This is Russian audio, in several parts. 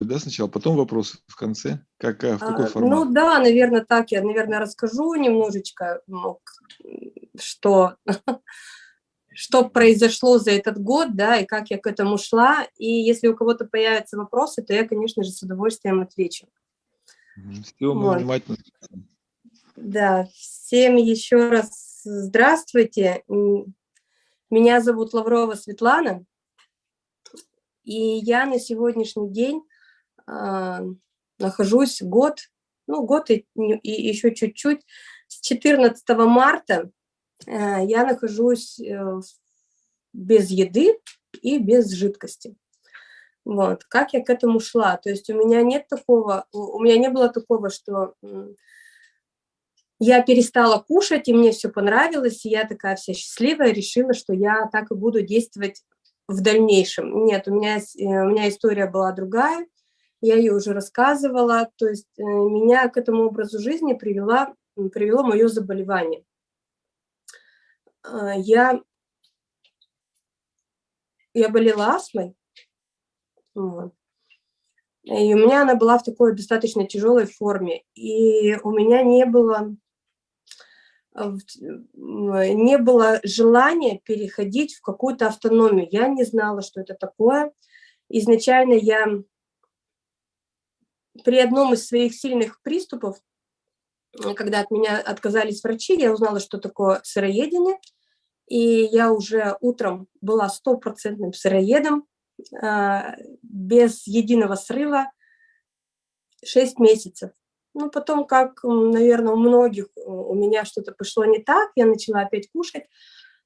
да, сначала, потом вопросы в конце? Как, а, в какой а, формат? Ну да, наверное, так. Я, наверное, расскажу немножечко, ну, что, что произошло за этот год, да, и как я к этому шла. И если у кого-то появятся вопросы, то я, конечно же, с удовольствием отвечу. Все, мы вот. внимательно. Да, всем еще раз здравствуйте. Меня зовут Лаврова Светлана, и я на сегодняшний день э, нахожусь год, ну год и, и еще чуть-чуть, с 14 марта э, я нахожусь э, без еды и без жидкости. Вот, как я к этому шла? То есть у меня нет такого, у меня не было такого, что я перестала кушать, и мне все понравилось, и я такая вся счастливая, решила, что я так и буду действовать в дальнейшем. Нет, у меня, э, у меня история была другая, я ее уже рассказывала, то есть э, меня к этому образу жизни привела, привело мое заболевание. А, я, я болела астмой. И у меня она была в такой достаточно тяжелой форме. И у меня не было не было желания переходить в какую-то автономию. Я не знала, что это такое. Изначально я при одном из своих сильных приступов, когда от меня отказались врачи, я узнала, что такое сыроедение. И я уже утром была стопроцентным сыроедом, а, без единого срыва, 6 месяцев. Ну, потом, как, наверное, у многих, у меня что-то пошло не так, я начала опять кушать.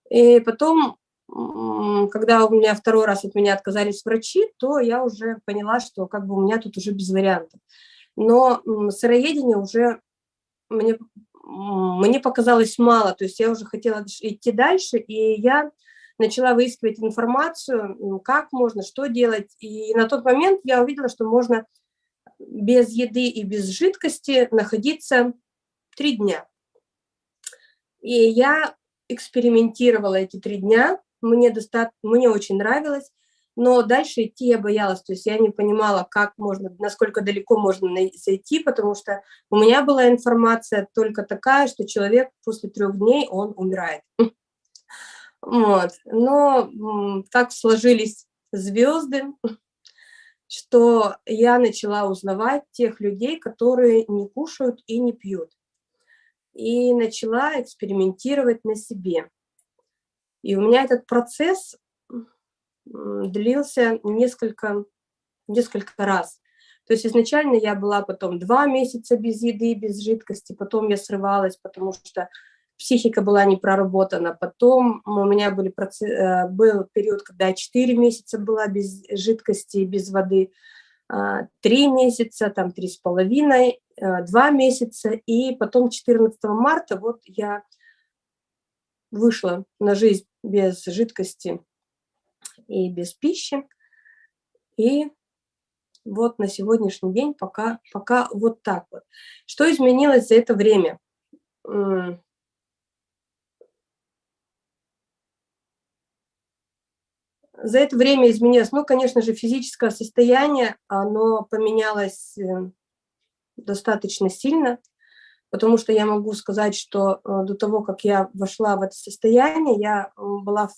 И потом, когда у меня второй раз от меня отказались врачи, то я уже поняла, что как бы у меня тут уже без вариантов. Но сыроедение уже мне, мне показалось мало, то есть я уже хотела идти дальше, и я начала выискивать информацию, как можно, что делать. И на тот момент я увидела, что можно без еды и без жидкости находиться три дня. И я экспериментировала эти три дня, мне, достаточно, мне очень нравилось, но дальше идти я боялась, то есть я не понимала, как можно, насколько далеко можно зайти, потому что у меня была информация только такая, что человек после трех дней, он умирает. Вот. Но так сложились звезды, что я начала узнавать тех людей, которые не кушают и не пьют. И начала экспериментировать на себе. И у меня этот процесс длился несколько, несколько раз. То есть изначально я была потом два месяца без еды, без жидкости, потом я срывалась, потому что психика была не проработана. Потом у меня были процесс, э, был период, когда я 4 месяца была без жидкости, без воды, 3 а, месяца, там 3,5, 2 э, месяца. И потом 14 марта вот я вышла на жизнь без жидкости и без пищи. И вот на сегодняшний день пока, пока вот так вот. Что изменилось за это время? За это время изменилось, ну, конечно же, физическое состояние, оно поменялось э, достаточно сильно, потому что я могу сказать, что э, до того, как я вошла в это состояние, я была...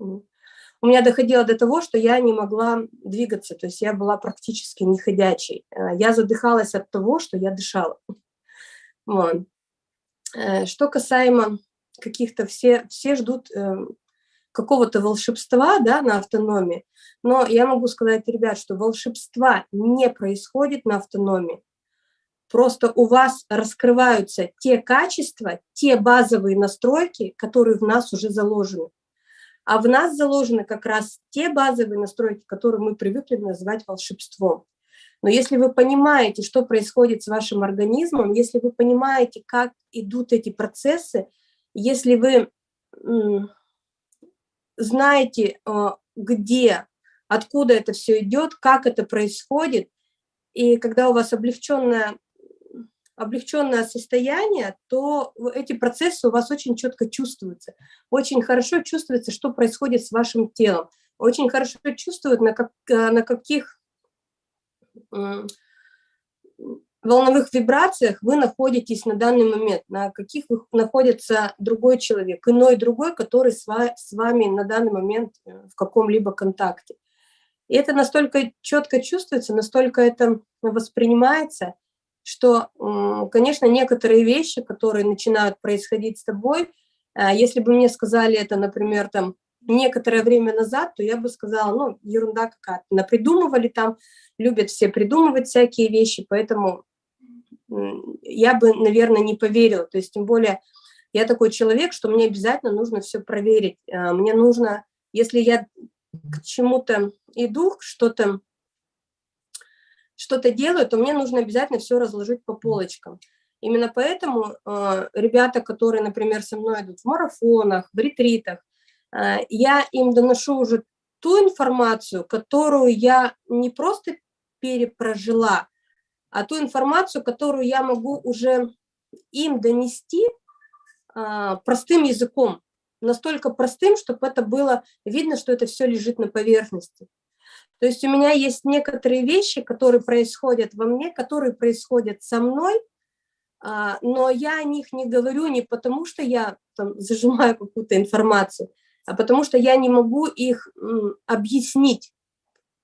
У меня доходило до того, что я не могла двигаться, то есть я была практически неходячей. Э, я задыхалась от того, что я дышала. Вот. Что касаемо каких-то, все, все ждут какого-то волшебства да, на автономии, но я могу сказать, ребят, что волшебства не происходит на автономии. Просто у вас раскрываются те качества, те базовые настройки, которые в нас уже заложены. А в нас заложены как раз те базовые настройки, которые мы привыкли называть волшебством. Но если вы понимаете, что происходит с вашим организмом, если вы понимаете, как идут эти процессы, если вы знаете, э, где, откуда это все идет, как это происходит, и когда у вас облегченное, облегченное состояние, то эти процессы у вас очень четко чувствуются. Очень хорошо чувствуется, что происходит с вашим телом. Очень хорошо чувствуют, на, как, э, на каких волновых вибрациях вы находитесь на данный момент, на каких находится другой человек, иной другой, который с вами на данный момент э, в каком-либо контакте. И это настолько четко чувствуется, настолько это воспринимается, что, конечно, некоторые вещи, которые начинают происходить с тобой, э, если бы мне сказали это, например, там, некоторое время назад, то я бы сказала, ну, ерунда какая-то, напридумывали там, любят все придумывать всякие вещи, поэтому я бы, наверное, не поверила. То есть, тем более, я такой человек, что мне обязательно нужно все проверить. А, мне нужно, если я к чему-то иду, что-то что-то делаю, то мне нужно обязательно все разложить по полочкам. Именно поэтому э, ребята, которые, например, со мной идут в марафонах, в ретритах, э, я им доношу уже ту информацию, которую я не просто перепрожила, а ту информацию, которую я могу уже им донести а, простым языком, настолько простым, чтобы это было видно, что это все лежит на поверхности. То есть у меня есть некоторые вещи, которые происходят во мне, которые происходят со мной, а, но я о них не говорю не потому, что я там, зажимаю какую-то информацию, а потому что я не могу их объяснить.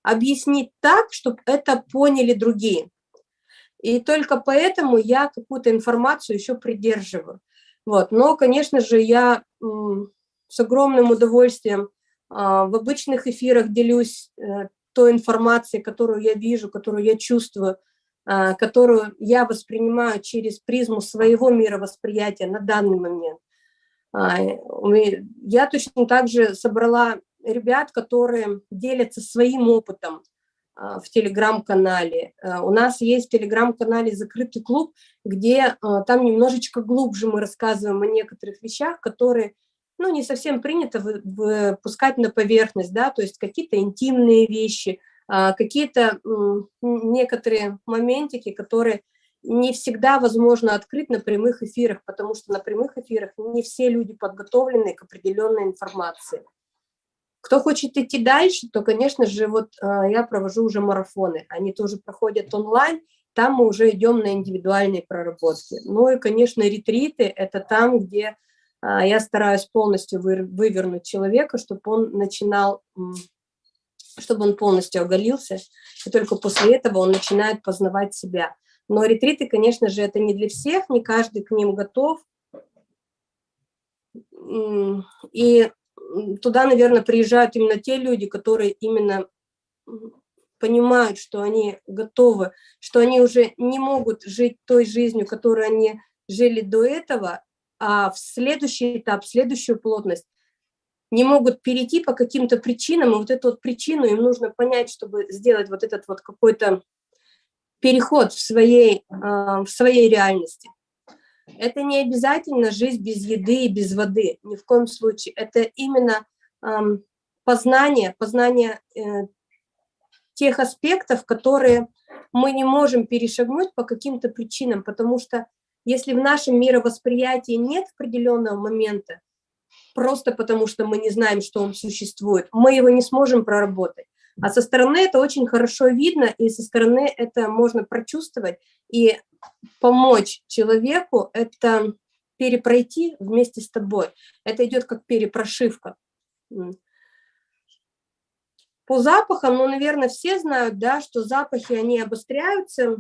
Объяснить так, чтобы это поняли другие. И только поэтому я какую-то информацию еще придерживаю. Вот. Но, конечно же, я с огромным удовольствием а, в обычных эфирах делюсь э, той информацией, которую я вижу, которую я чувствую, а, которую я воспринимаю через призму своего мировосприятия на данный момент. А, я точно так же собрала ребят, которые делятся своим опытом, а, в телеграм-канале. У нас есть в телеграм-канале закрытый клуб, где там немножечко глубже мы рассказываем о некоторых вещах, которые ну, не совсем принято выпускать на поверхность, да, то есть какие-то интимные вещи, какие-то некоторые моментики, которые не всегда возможно открыть на прямых эфирах, потому что на прямых эфирах не все люди подготовлены к определенной информации. Кто хочет идти дальше, то, конечно же, вот а, я провожу уже марафоны. Они тоже проходят онлайн, там мы уже идем на индивидуальные проработки. Ну и, конечно, ретриты – это там, где а, я стараюсь полностью вывернуть человека, чтобы он начинал, чтобы он полностью оголился, и только после этого он начинает познавать себя. Но ретриты, конечно же, это не для всех, не каждый к ним готов. И туда, наверное, приезжают именно те люди, которые именно понимают, что они готовы, что они уже не могут жить той жизнью, которую они жили до этого, а в следующий этап, в следующую плотность не могут перейти по каким-то причинам, и вот эту вот причину им нужно понять, чтобы сделать вот этот вот какой-то переход в своей, а, в своей реальности. Это не обязательно жизнь без еды и без воды, ни в коем случае. Это именно познание, познание э, тех аспектов, которые мы не можем перешагнуть по каким-то причинам, потому что если в нашем мировосприятии нет определенного момента, просто потому что мы не знаем, что он существует, мы его не сможем проработать. А со стороны это очень хорошо видно, и со стороны это можно прочувствовать, и помочь человеку – это перепройти вместе с тобой. Это идет как перепрошивка. По запахам, ну, наверное, все знают, да, что запахи, они обостряются.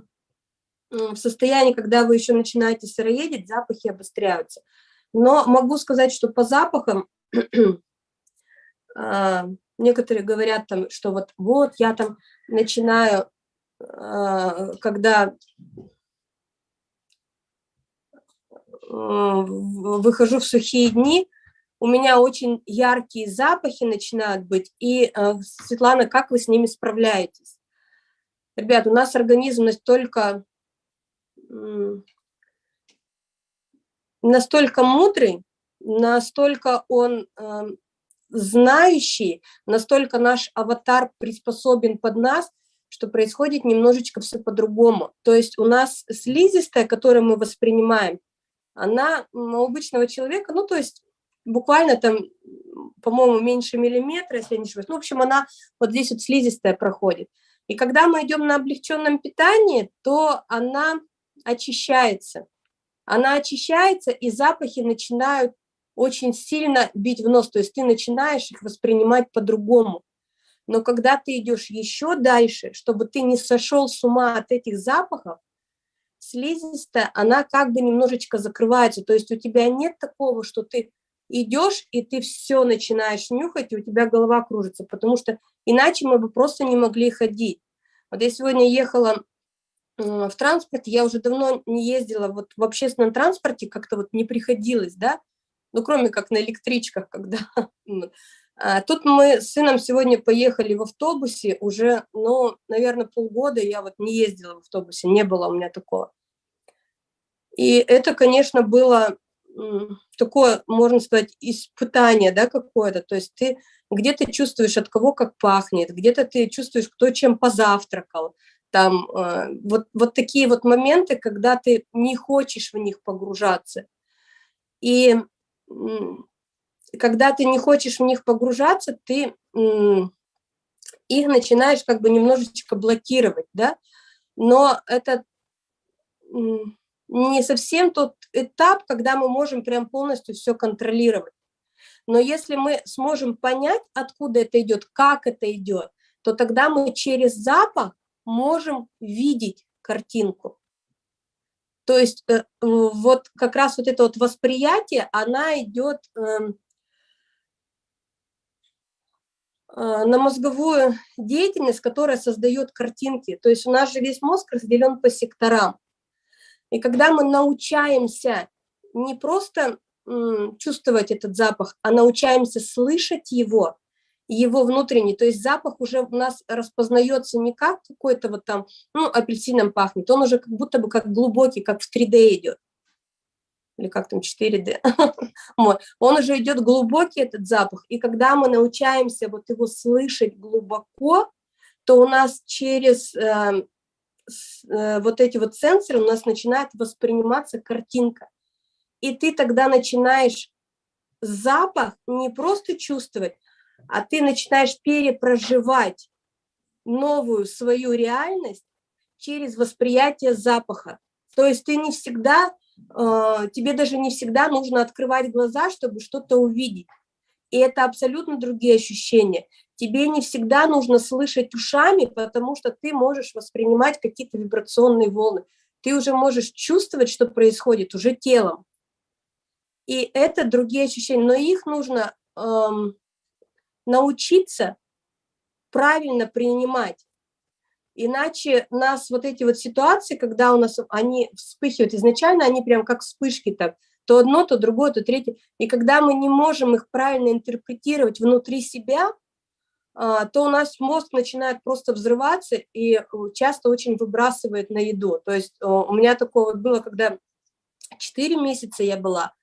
В состоянии, когда вы еще начинаете сыроедить, запахи обостряются. Но могу сказать, что по запахам а, некоторые говорят, там, что вот, вот я там начинаю, а, когда выхожу в сухие дни, у меня очень яркие запахи начинают быть. И, э, Светлана, как вы с ними справляетесь? Ребят, у нас организм настолько, настолько мудрый, настолько он эм, знающий, настолько наш аватар приспособен под нас, что происходит немножечко все по-другому. То есть у нас слизистая, которую мы воспринимаем, она у обычного человека, ну, то есть буквально там, по-моему, меньше миллиметра, если я не ошибаюсь. Ну, в общем, она вот здесь вот слизистая проходит. И когда мы идем на облегченном питании, то она очищается. Она очищается, и запахи начинают очень сильно бить в нос, то есть ты начинаешь их воспринимать по-другому. Но когда ты идешь еще дальше, чтобы ты не сошел с ума от этих запахов, слизистая, она как бы немножечко закрывается. То есть у тебя нет такого, что ты идешь, и ты все начинаешь нюхать, и у тебя голова кружится, потому что иначе мы бы просто не могли ходить. Вот я сегодня ехала в транспорте, я уже давно не ездила вот в общественном транспорте, как-то вот не приходилось, да, ну, кроме как на электричках, когда... А, тут мы с сыном сегодня поехали в автобусе, уже, ну, наверное, полгода я вот не ездила в автобусе, не было у меня такого. И это, конечно, было такое, можно сказать, испытание, да, какое-то, то есть ты где-то чувствуешь, от кого как пахнет, где-то ты чувствуешь, кто чем позавтракал, там, э, вот, вот такие вот моменты, когда ты не хочешь в них погружаться. И когда ты не хочешь в них погружаться, ты их начинаешь как бы немножечко блокировать, да, но это не совсем тот этап, когда мы можем прям полностью все контролировать. Но если мы сможем понять, откуда это идет, как это идет, то тогда мы через запах можем видеть картинку. То есть э, вот как раз вот это вот восприятие, она идет эм, э, на мозговую деятельность, которая создает картинки. То есть у нас же весь мозг разделен по секторам. И когда мы научаемся не просто чувствовать этот запах, а научаемся слышать его, его внутренний, то есть запах уже у нас распознается не как какой-то вот там, ну, апельсином пахнет, он уже как будто бы как глубокий, как в 3D идет, или как там 4D, он уже идет глубокий этот запах, и когда мы научаемся вот его слышать глубоко, то у нас через э, э, вот эти вот сенсоры у нас начинает восприниматься картинка, и ты тогда начинаешь запах не просто чувствовать, а ты начинаешь перепроживать новую свою реальность через восприятие запаха. То есть ты не всегда, э, тебе даже не всегда нужно открывать глаза, чтобы что-то увидеть. И это абсолютно другие ощущения. Тебе не всегда нужно слышать ушами, потому что ты можешь воспринимать какие-то вибрационные волны. Ты уже можешь чувствовать, что происходит уже телом. И это другие ощущения, но их нужно эм, научиться правильно принимать. Иначе нас вот эти вот ситуации, когда у нас они вспыхивают, изначально они прям как вспышки так, то одно, то другое, то третье. И когда мы не можем их правильно интерпретировать внутри себя, а, то у нас мозг начинает просто взрываться и э, часто очень выбрасывает на еду. То есть э, у меня такое вот было, когда 4 месяца я была,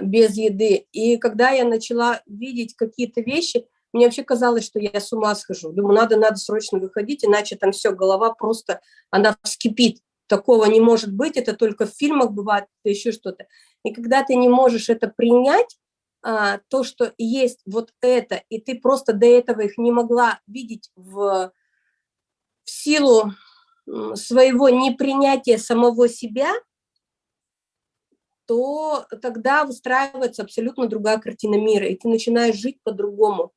без еды. И когда я начала видеть какие-то вещи, мне вообще казалось, что я с ума схожу. Думаю, надо, надо срочно выходить, иначе там все, голова просто, она вскипит. Такого не может быть, это только в фильмах бывает, это еще что-то. И когда ты не можешь это принять, а, то, что есть вот это, и ты просто до этого их не могла видеть в, в силу своего непринятия самого себя, то тогда выстраивается абсолютно другая картина мира, и ты начинаешь жить по-другому.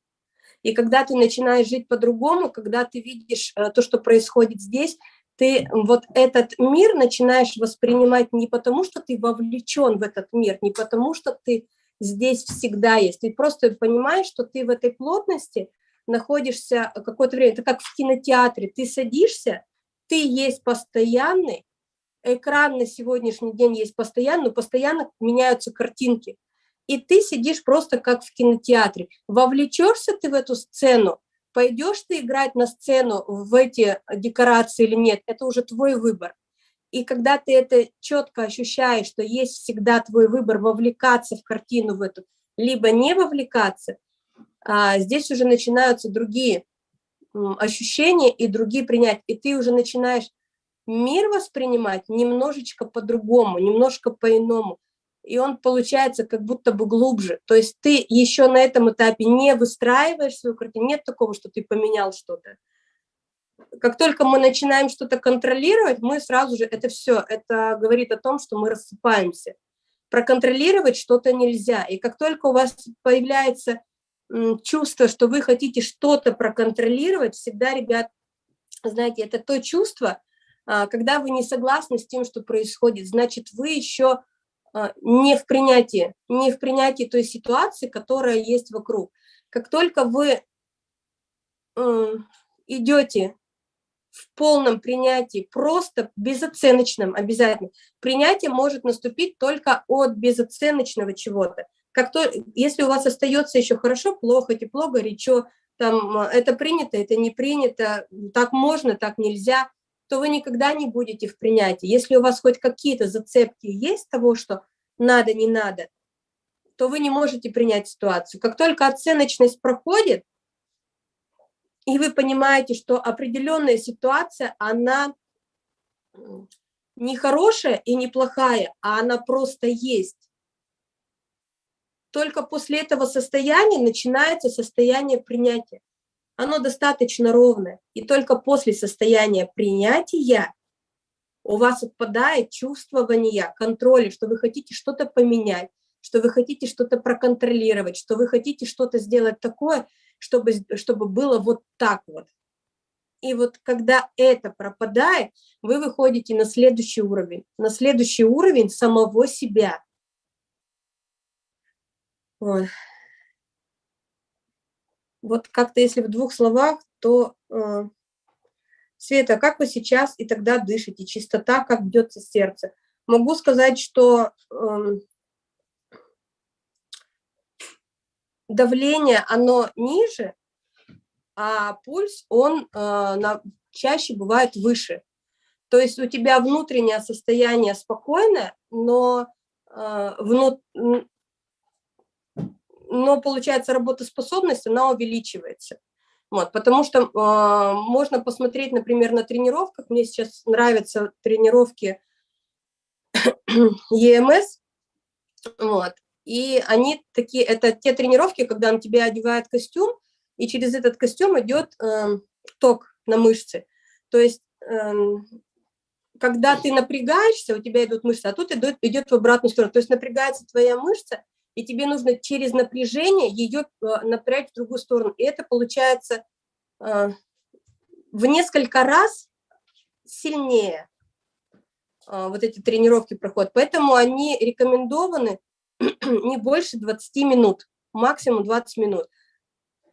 И когда ты начинаешь жить по-другому, когда ты видишь э, то, что происходит здесь, ты вот этот мир начинаешь воспринимать не потому, что ты вовлечен в этот мир, не потому, что ты здесь всегда есть. Ты просто понимаешь, что ты в этой плотности находишься какое-то время. Это как в кинотеатре. Ты садишься, ты есть постоянный, экран на сегодняшний день есть постоянно, но постоянно меняются картинки. И ты сидишь просто как в кинотеатре. Вовлечешься ты в эту сцену, пойдешь ты играть на сцену в эти декорации или нет, это уже твой выбор. И когда ты это четко ощущаешь, что есть всегда твой выбор вовлекаться в картину в эту, либо не вовлекаться, а здесь уже начинаются другие ощущения и другие принять. И ты уже начинаешь мир воспринимать немножечко по-другому, немножко по-иному. И он получается как будто бы глубже. То есть ты еще на этом этапе не выстраиваешь свою картину, нет такого, что ты поменял что-то. как только мы начинаем что-то контролировать, мы сразу же, это все, это говорит о том, что мы рассыпаемся. Проконтролировать что-то нельзя. И как только у вас появляется чувство, что вы хотите что-то проконтролировать, всегда, ребят, знаете, это то чувство, когда вы не согласны с тем, что происходит, значит, вы еще а, не в принятии, не в принятии той ситуации, которая есть вокруг. Как только вы идете в полном принятии, просто безоценочном обязательно. Принятие может наступить только от безоценочного чего-то. Как то, если у вас остается еще хорошо, плохо, тепло, горячо, там, это принято, это не принято, так можно, так нельзя, то вы никогда не будете в принятии. Если у вас хоть какие-то зацепки есть того, что надо, не надо, то вы не можете принять ситуацию. Как только оценочность проходит, и вы понимаете, что определенная ситуация, она не хорошая и не плохая, а она просто есть. Только после этого состояния начинается состояние принятия. Оно достаточно ровное. И только после состояния принятия у вас отпадает чувствование контроля, что вы хотите что-то поменять, что вы хотите что-то проконтролировать, что вы хотите что-то сделать такое, чтобы, чтобы было вот так вот. И вот когда это пропадает, вы выходите на следующий уровень, на следующий уровень самого себя. Вот, вот как-то если в двух словах, то э, Света, как вы сейчас и тогда дышите, чистота, как бьется сердце. Могу сказать, что э, давление, оно ниже, а пульс, он э, на, чаще бывает выше. То есть у тебя внутреннее состояние спокойное, но, э, внут, но получается работоспособность, она увеличивается. Вот, потому что э, можно посмотреть, например, на тренировках. Мне сейчас нравятся тренировки EMS. Вот, и они такие, это те тренировки, когда на тебя одевают костюм, и через этот костюм идет э, ток на мышцы. То есть, э, когда ты напрягаешься, у тебя идут мышцы, а тут идет, идет в обратную сторону. То есть напрягается твоя мышца, и тебе нужно через напряжение ее э, напрячь в другую сторону. И это получается э, в несколько раз сильнее э, вот эти тренировки проходят. Поэтому они рекомендованы не больше 20 минут, максимум 20 минут.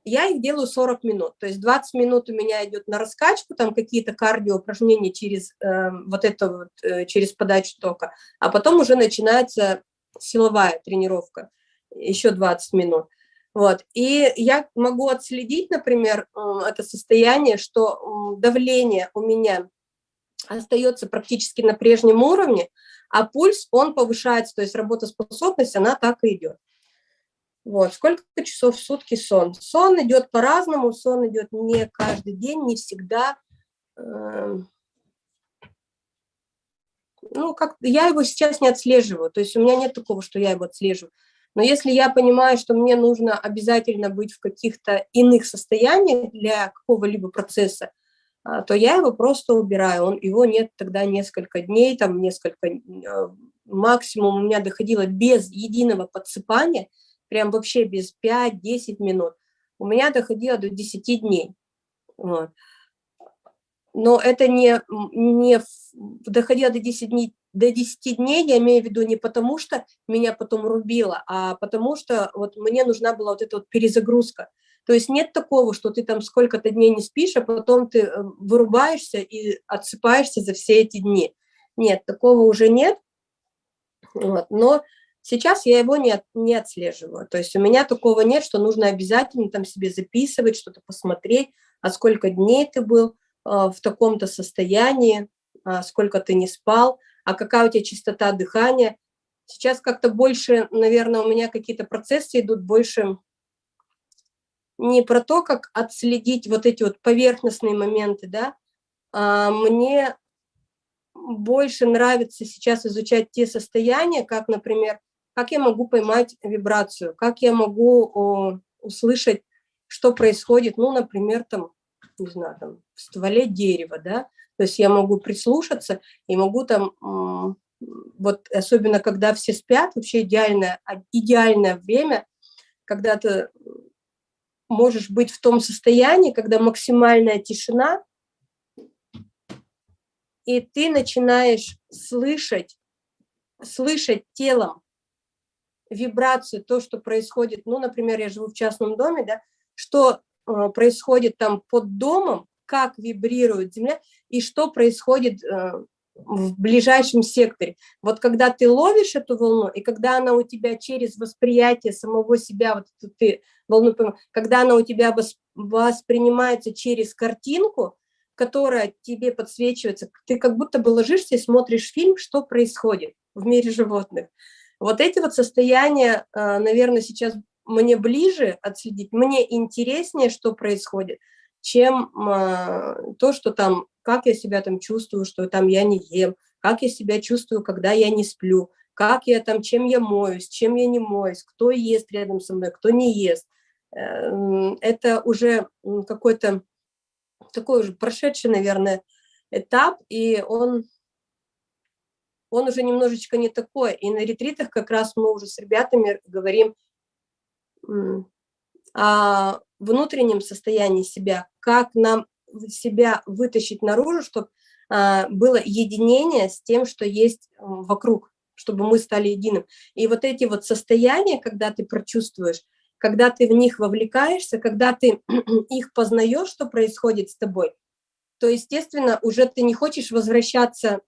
Я их делаю 40 минут, то есть 20 минут у меня идет на раскачку, там какие-то кардио упражнения через э, вот это вот, э, через подачу тока, а потом уже начинается силовая тренировка, еще 20 минут. Вот. И я могу отследить, например, э, это состояние, что давление у меня остается практически на прежнем уровне, а пульс, он повышается, то есть работоспособность, она так и идет. Вот, сколько часов в сутки сон? Сон идет по-разному, сон идет не каждый день, не всегда. Ну, как я его сейчас не отслеживаю, то есть у меня нет такого, что я его отслеживаю. Но если я понимаю, что мне нужно обязательно быть в каких-то иных состояниях для какого-либо процесса, а, то я его просто убираю. Он, его нет тогда несколько дней, там несколько, а, максимум у меня доходило без единого подсыпания, прям вообще без 5-10 минут. У меня доходило до 10 дней. Вот. Но это не, не доходило до 10 дней, до 10 дней, я имею в виду не потому, что меня потом рубило, а потому что вот мне нужна была вот эта вот перезагрузка. То есть нет такого, что ты там сколько-то дней не спишь, а потом ты э, вырубаешься и отсыпаешься за все эти дни. Нет, такого уже нет. Вот. Но сейчас я его не, не отслеживаю. То есть у меня такого нет, что нужно обязательно там себе записывать, что-то посмотреть, а сколько дней ты был в таком-то состоянии, а сколько ты не спал, а какая у тебя частота дыхания. Сейчас как-то больше, наверное, у меня какие-то процессы идут больше не про то, как отследить вот эти вот поверхностные моменты, да, а мне больше нравится сейчас изучать те состояния, как, например, как я могу поймать вибрацию, как я могу услышать, что происходит, ну, например, там не знаю, там, в стволе дерева, да, то есть я могу прислушаться и могу там, вот особенно когда все спят, вообще идеальное, а, идеальное время, когда ты можешь быть в том состоянии, когда максимальная тишина, и ты начинаешь слышать, слышать телом вибрацию, то, что происходит, ну, например, я живу в частном доме, да, что происходит там под домом, как вибрирует земля и что происходит э, в ближайшем секторе. Вот когда ты ловишь эту волну, и когда она у тебя через восприятие самого себя, вот ты волну, когда она у тебя воспринимается через картинку, которая тебе подсвечивается, ты как будто бы ложишься и смотришь фильм, что происходит в мире животных. Вот эти вот состояния, э, наверное, сейчас мне ближе отследить, мне интереснее, что происходит, чем э, то, что там, как я себя там чувствую, что там я не ем, как я себя чувствую, когда я не сплю, как я там, чем я моюсь, чем я не моюсь, кто ест рядом со мной, кто не ест. Э, это уже какой-то такой уже прошедший, наверное, этап, и он, он уже немножечко не такой. И на ретритах как раз мы уже с ребятами говорим о внутреннем состоянии себя, как нам себя вытащить наружу, чтобы а, было единение с тем, что есть вокруг, чтобы мы стали единым. И вот эти вот состояния, когда ты прочувствуешь, когда ты в них вовлекаешься, когда ты их познаешь, что происходит с тобой, то, естественно, уже ты не хочешь возвращаться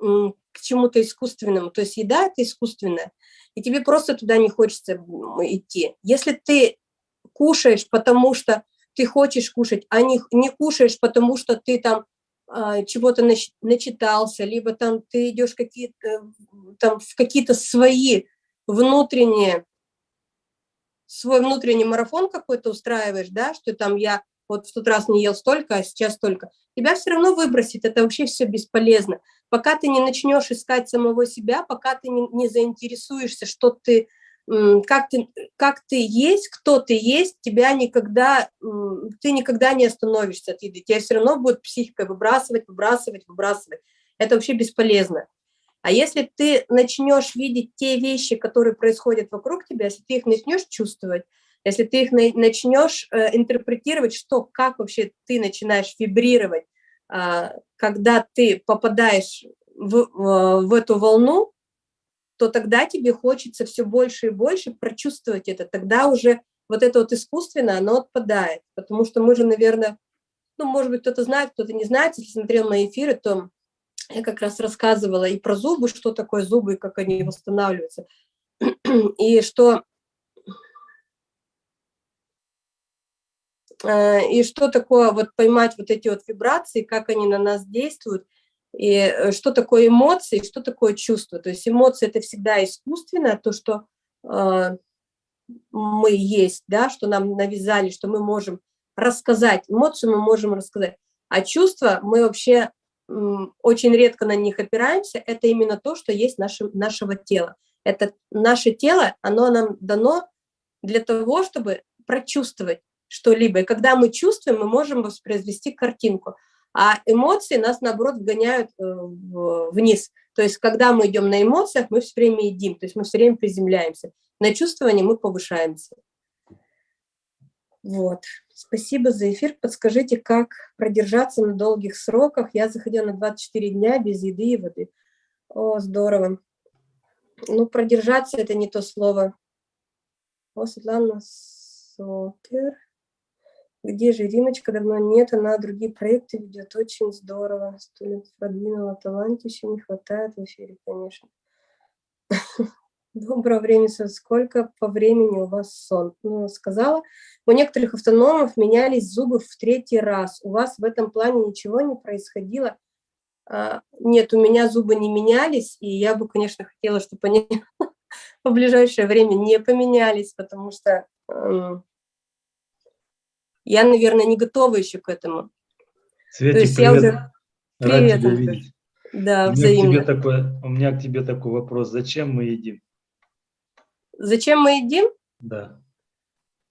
к чему-то искусственному. То есть еда – это искусственная, и тебе просто туда не хочется идти. Если ты кушаешь, потому что ты хочешь кушать, а не, не кушаешь, потому что ты там а, чего-то начитался, либо там ты идешь какие там в какие-то свои внутренние свой внутренний марафон какой-то устраиваешь, да, что там я вот в тот раз не ел столько, а сейчас столько, тебя все равно выбросит, это вообще все бесполезно. Пока ты не начнешь искать самого себя, пока ты не, не заинтересуешься, что ты, как ты, как ты есть, кто ты есть, тебя никогда, ты никогда не остановишься от еды, тебя все равно будет психика выбрасывать, выбрасывать, выбрасывать. Это вообще бесполезно. А если ты начнешь видеть те вещи, которые происходят вокруг тебя, если ты их начнешь чувствовать, если ты их начнешь э, интерпретировать, что, как вообще ты начинаешь вибрировать, э, когда ты попадаешь в, в, эту волну, то тогда тебе хочется все больше и больше прочувствовать это. Тогда уже вот это вот искусственное, оно отпадает. Потому что мы же, наверное, ну, может быть, кто-то знает, кто-то не знает, если смотрел мои эфиры, то я как раз рассказывала и про зубы, что такое зубы, и как они восстанавливаются. И что, и что такое вот поймать вот эти вот вибрации, как они на нас действуют, и э, что такое эмоции, что такое чувство. То есть эмоции – это всегда искусственное, то, что э, мы есть, да, что нам навязали, что мы можем рассказать. Эмоцию мы можем рассказать. А чувства мы вообще очень редко на них опираемся, это именно то, что есть наше, нашего тела. Это наше тело, оно нам дано для того, чтобы прочувствовать что-либо. И когда мы чувствуем, мы можем воспроизвести картинку. А эмоции нас, наоборот, вгоняют э, вниз. То есть, когда мы идем на эмоциях, мы все время едим, то есть мы все время приземляемся. На чувствование мы повышаемся. Вот. Спасибо за эфир. Подскажите, как продержаться на долгих сроках? Я заходила на 24 дня без еды и воды. О, здорово. Ну, продержаться – это не то слово. О, Светлана Сокер. Где же Римочка? Давно нет, она другие проекты ведет. Очень здорово. Сто лет продвинула, талантища не хватает в эфире, конечно. Доброго времени, сколько по времени у вас сон? Ну, сказала, у некоторых автономов менялись зубы в третий раз. У вас в этом плане ничего не происходило? А, нет, у меня зубы не менялись, и я бы, конечно, хотела, чтобы они в ближайшее время не поменялись, потому что э, я, наверное, не готова еще к этому. Светик, То есть привет. я уже... Привет, Да, у взаимно. Меня такой, у меня к тебе такой вопрос. Зачем мы едим? Зачем мы едим? Да.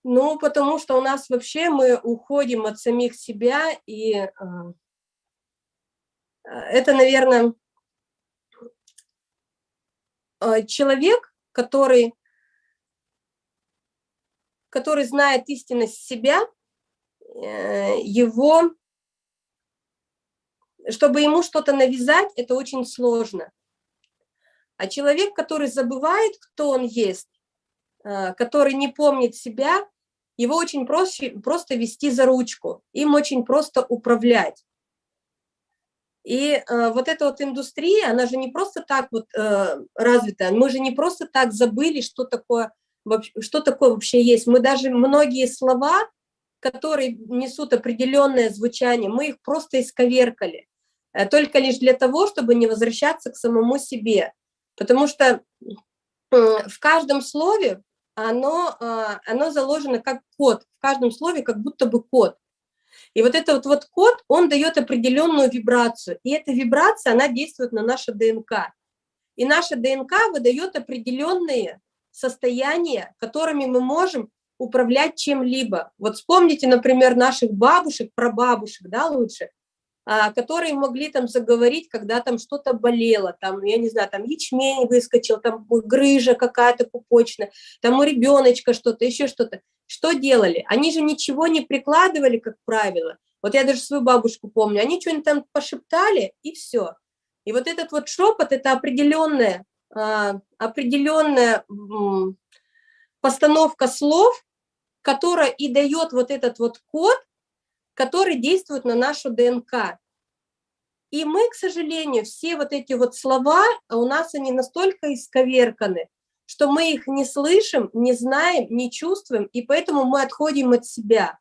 Ну, потому что у нас вообще мы уходим от самих себя, и э, это, наверное, э, человек, который, который знает истинность себя, его, чтобы ему что-то навязать, это очень сложно. А человек, который забывает, кто он есть, Э, который не помнит себя, его очень проще, просто вести за ручку, им очень просто управлять. И э, вот эта вот индустрия, она же не просто так вот э, развита, мы же не просто так забыли, что такое, что такое вообще есть. Мы даже многие слова, которые несут определенное звучание, мы их просто исковеркали, э, только лишь для того, чтобы не возвращаться к самому себе. Потому что в каждом слове оно, а, оно заложено как код, в каждом слове как будто бы код. И вот этот вот, вот код, он дает определенную вибрацию, и эта вибрация, она действует на наше ДНК. И наша ДНК выдает определенные состояния, которыми мы можем управлять чем-либо. Вот вспомните, например, наших бабушек, прабабушек, да, лучше, а, которые могли там заговорить, когда там что-то болело, там, я не знаю, там ячмень выскочил, там грыжа какая-то пупочная, там у ребеночка что-то, еще что-то. Что делали? Они же ничего не прикладывали, как правило. Вот я даже свою бабушку помню, они что-нибудь там пошептали, и все. И вот этот вот шепот, это определенная, а, определенная постановка слов, которая и дает вот этот вот код, который действует на нашу ДНК. И мы, к сожалению, все вот эти вот слова, а у нас они настолько исковерканы, что мы их не слышим, не знаем, не чувствуем, и поэтому мы отходим от себя.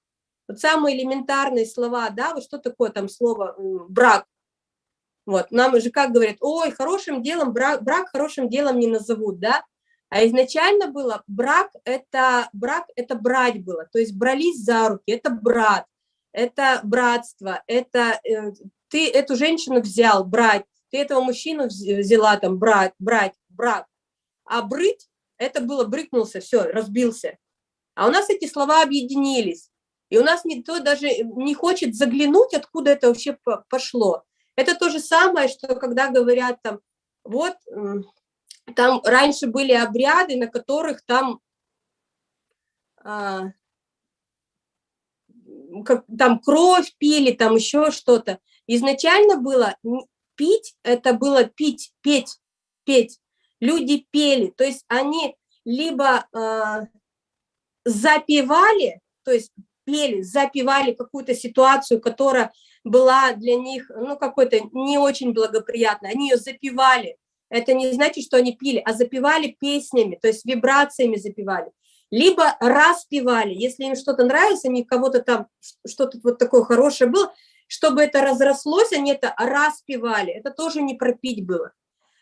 Вот самые элементарные слова, да, вот что такое там слово «брак», вот, нам же как говорят, ой, хорошим делом, брак, брак хорошим делом не назовут, да, а изначально было брак, это брак, это брать было, то есть брались за руки, это брат, это братство, это э, ты эту женщину взял, брать, ты этого мужчину взяла, там, брать, брать, брат. А брыть, это было брыкнулся, все, разбился. А у нас эти слова объединились. И у нас никто даже не хочет заглянуть, откуда это вообще пошло. Это то же самое, что когда говорят там, вот, там раньше были обряды, на которых там а, как, там кровь пили, там еще что-то. Изначально было пить, это было пить, петь, петь. Люди пели, то есть они либо э, запевали, то есть пели, запевали какую-то ситуацию, которая была для них, ну, какой-то не очень благоприятной, они ее запевали. Это не значит, что они пили, а запевали песнями, то есть вибрациями запевали либо распевали, если им что-то нравится, они кого-то там, что-то вот такое хорошее было, чтобы это разрослось, они это распевали, это тоже не пропить было.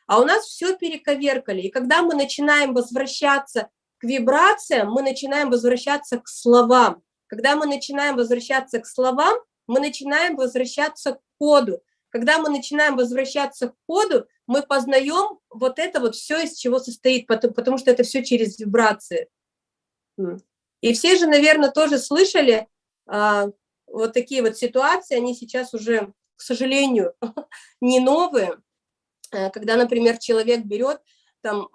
А у нас все перековеркали, и когда мы начинаем возвращаться к вибрациям, мы начинаем возвращаться к словам. Когда мы начинаем возвращаться к словам, мы начинаем возвращаться к коду. Когда мы начинаем возвращаться к коду, мы познаем вот это вот все, из чего состоит, потому, потому что это все через вибрации. И все же, наверное, тоже слышали а, вот такие вот ситуации, они сейчас уже, к сожалению, не новые, э, когда, например, человек берет, там,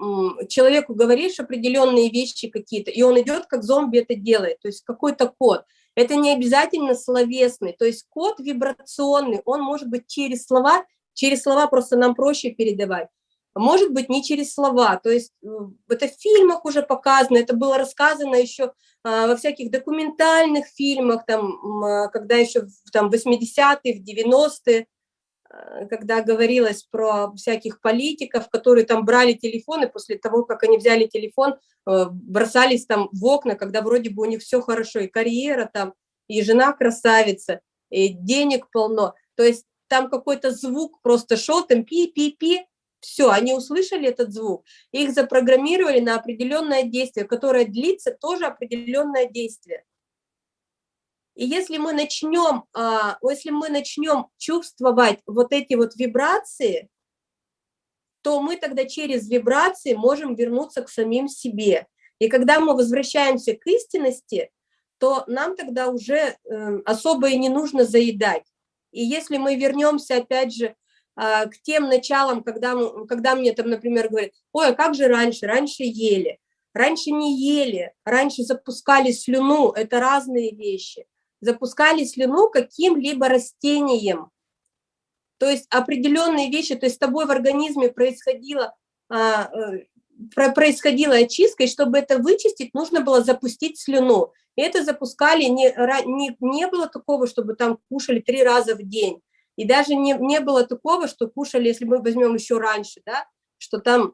человеку говоришь определенные вещи какие-то, и он идет, как зомби это делает, то есть какой-то код. Это не обязательно словесный, то есть код вибрационный, он может быть через слова, через слова просто нам проще передавать может быть, не через слова. То есть э, это в фильмах уже показано, это было рассказано еще а, во всяких документальных фильмах, там, а, когда еще в 80-е, в 90-е, а, когда говорилось про всяких политиков, которые там брали телефоны, после того, как они взяли телефон, э, бросались там в окна, когда вроде бы у них все хорошо, и карьера там, и жена красавица, и денег полно. То есть там какой-то звук просто шел, там пи-пи-пи, все, они услышали этот звук, их запрограммировали на определенное действие, которое длится тоже определенное действие. И если мы начнем, а, если мы начнем чувствовать вот эти вот вибрации, то мы тогда через вибрации можем вернуться к самим себе. И когда мы возвращаемся к истинности, то нам тогда уже э, особо и не нужно заедать. И если мы вернемся, опять же, э, к тем началам, когда, когда мне там, например, говорят, ой, а как же раньше? Раньше ели. Раньше не ели, раньше запускали слюну, это разные вещи. Запускали слюну каким-либо растением. То есть определенные вещи, то есть с тобой в организме происходило а, э, происходила очистка, и чтобы это вычистить, нужно было запустить слюну. И это запускали, не, не, не было такого, чтобы там кушали три раза в день. И даже не, не было такого, что кушали, если мы возьмем еще раньше, да, что там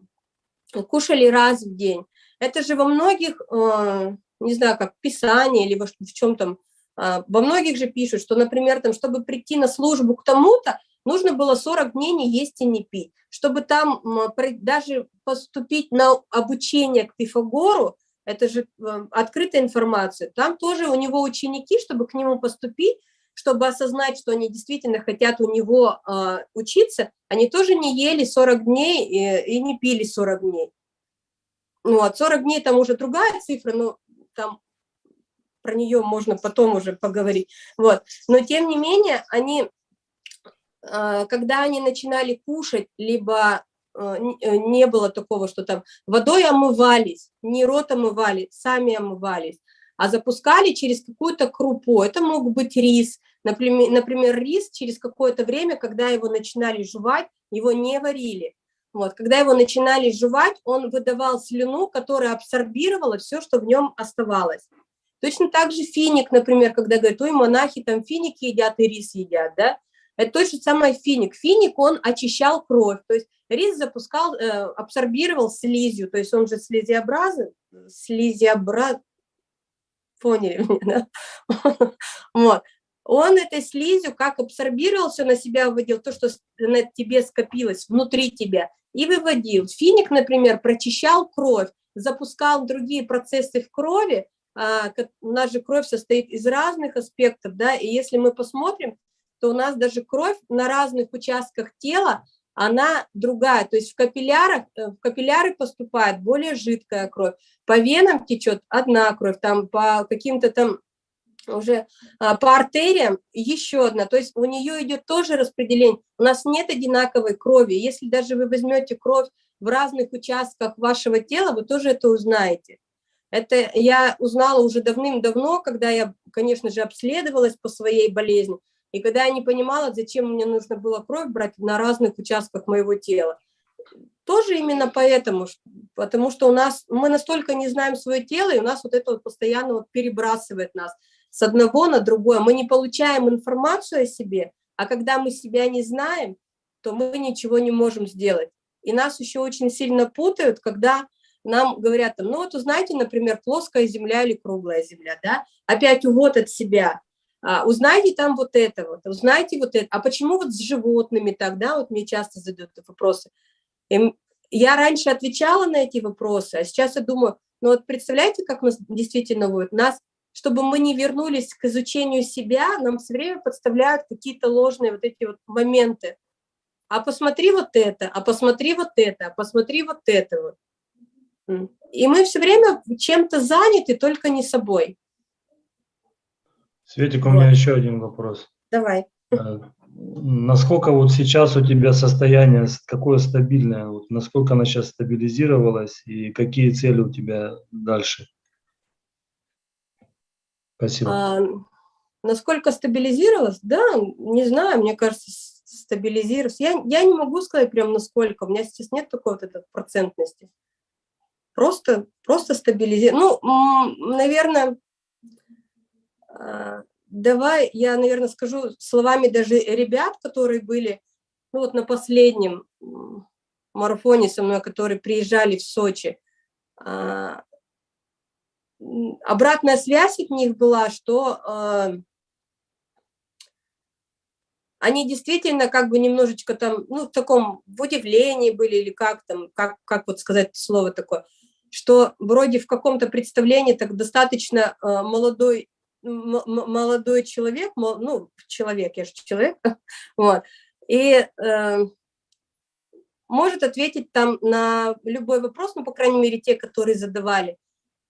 кушали раз в день. Это же во многих, э, не знаю, как Писании или в, в чем там, э, во многих же пишут, что, например, там, чтобы прийти на службу к тому-то, нужно было 40 дней не есть и не пить. Чтобы там даже поступить на обучение к Пифагору, это же э, открытая информация, там тоже у него ученики, чтобы к нему поступить, чтобы осознать, что они действительно хотят у него э, учиться, они тоже не ели 40 дней и, и не пили 40 дней. Ну, от 40 дней там уже другая цифра, но там про нее можно потом уже поговорить. Вот. Но тем не менее, они а, когда они начинали кушать, либо а, э, не было такого, что там водой омывались, не рот омывали, сами омывались, а запускали через какую-то крупу. Это мог быть рис. Например, например рис через какое-то время, когда его начинали жевать, его не варили. Вот. Когда его начинали жевать, он выдавал слюну, которая абсорбировала все, что в нем оставалось. Точно так же финик, например, когда говорят, ой, монахи там финики едят и рис едят, да, это то же самое финик. Финик, он очищал кровь, то есть рис запускал, э, абсорбировал слизью, то есть он же слизиобразный, слизиобраз... Поняли меня, да? Вот. Он этой слизью как абсорбировал, все на себя выводил, то, что на тебе скопилось внутри тебя, и выводил. Финик, например, прочищал кровь, запускал другие процессы в крови, а, у нас же кровь состоит из разных аспектов, да, и если мы посмотрим, то у нас даже кровь на разных участках тела, она другая. То есть в капиллярах, э, в капилляры поступает более жидкая кровь, по венам течет одна кровь, там по каким-то там уже а, по артериям еще одна, то есть у нее идет тоже распределение. У нас нет одинаковой крови. Если даже вы возьмете кровь в разных участках вашего тела, вы тоже это узнаете. Это я узнала уже давным-давно, когда я, конечно же, обследовалась по своей болезни. И когда я не понимала, зачем мне нужно было кровь брать на разных участках моего тела, тоже именно поэтому, потому что у нас, мы настолько не знаем свое тело, и у нас вот это вот постоянно вот перебрасывает нас с одного на другое. Мы не получаем информацию о себе, а когда мы себя не знаем, то мы ничего не можем сделать. И нас еще очень сильно путают, когда нам говорят, ну вот узнаете, например, плоская земля или круглая земля, да, опять увод от себя узнайте там вот это вот, узнайте вот это. А почему вот с животными тогда, вот мне часто задают вопросы. И я раньше отвечала на эти вопросы, а сейчас я думаю, ну вот представляете, как нас действительно вот нас, чтобы мы не вернулись к изучению себя, нам все время подставляют какие-то ложные вот эти вот моменты. А посмотри вот это, а посмотри вот это, а посмотри вот это вот. И мы все время чем-то заняты, только не собой. Светик, у меня еще один вопрос. Давай. Э, насколько вот сейчас у тебя состояние, какое стабильное, вот насколько она сейчас стабилизировалась и какие цели у тебя дальше? Спасибо. А, насколько стабилизировалась? Да, не знаю, мне кажется, стабилизировалась. Я, я не могу сказать прям насколько, у меня сейчас нет такой вот этой процентности. Просто, просто стабилизировалась. Ну, наверное, давай я, наверное, скажу словами даже ребят, которые были ну, вот на последнем марафоне со мной, которые приезжали в Сочи. А, обратная связь от них была, что а, они действительно как бы немножечко там, ну, в таком, в удивлении были, или как там, как, как вот сказать слово такое, что вроде в каком-то представлении так достаточно молодой молодой человек, ну, человек, я же человек, вот, и э, может ответить там на любой вопрос, ну, по крайней мере, те, которые задавали.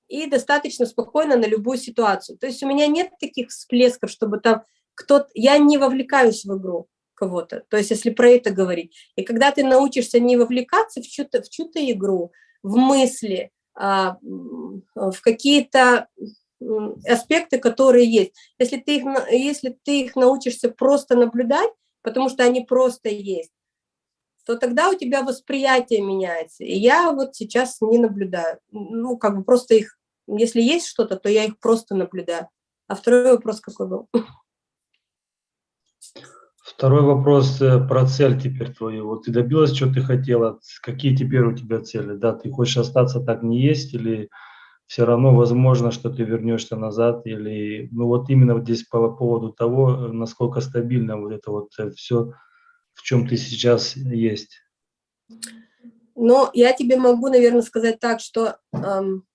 и достаточно спокойно на любую ситуацию. То есть у меня нет таких всплесков, чтобы там кто-то... Я не вовлекаюсь в игру кого-то, то есть если про это говорить. И когда ты научишься не вовлекаться в чью-то чью, игру, в мысли, а, в какие-то аспекты, которые есть. Если ты, их, если ты их научишься просто наблюдать, потому что они просто есть, то тогда у тебя восприятие меняется. И я вот сейчас не наблюдаю. Ну, как бы просто их, если есть что-то, то я их просто наблюдаю. А второй вопрос какой был? Второй вопрос э, про цель теперь твою. Вот ты добилась, что ты хотела, какие теперь у тебя цели? Да, ты хочешь остаться так не есть или все равно возможно, что ты вернешься назад или, ну вот именно вот здесь по поводу того, насколько стабильно вот это вот э, все, в чем ты сейчас есть. Ну, я тебе могу, наверное, сказать так, что эм,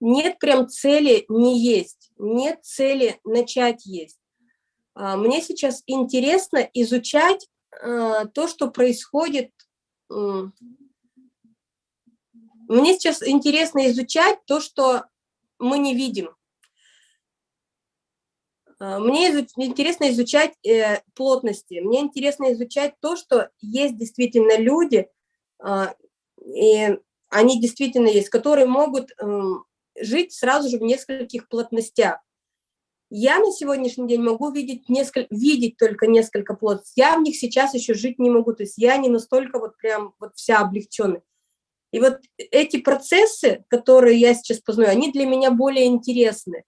нет прям цели не есть, нет цели начать есть. А, мне сейчас интересно изучать а, то, что происходит. Мне сейчас интересно изучать то, что мы не видим. А, мне интересно изучать э, плотности, мне интересно изучать то, что есть действительно люди, и они действительно есть, которые могут жить сразу же в нескольких плотностях. Я на сегодняшний день могу видеть, несколько, видеть только несколько плодов. Я в них сейчас еще жить не могу. То есть я не настолько вот прям вот вся облегченная. И вот эти процессы, которые я сейчас познаю, они для меня более интересны.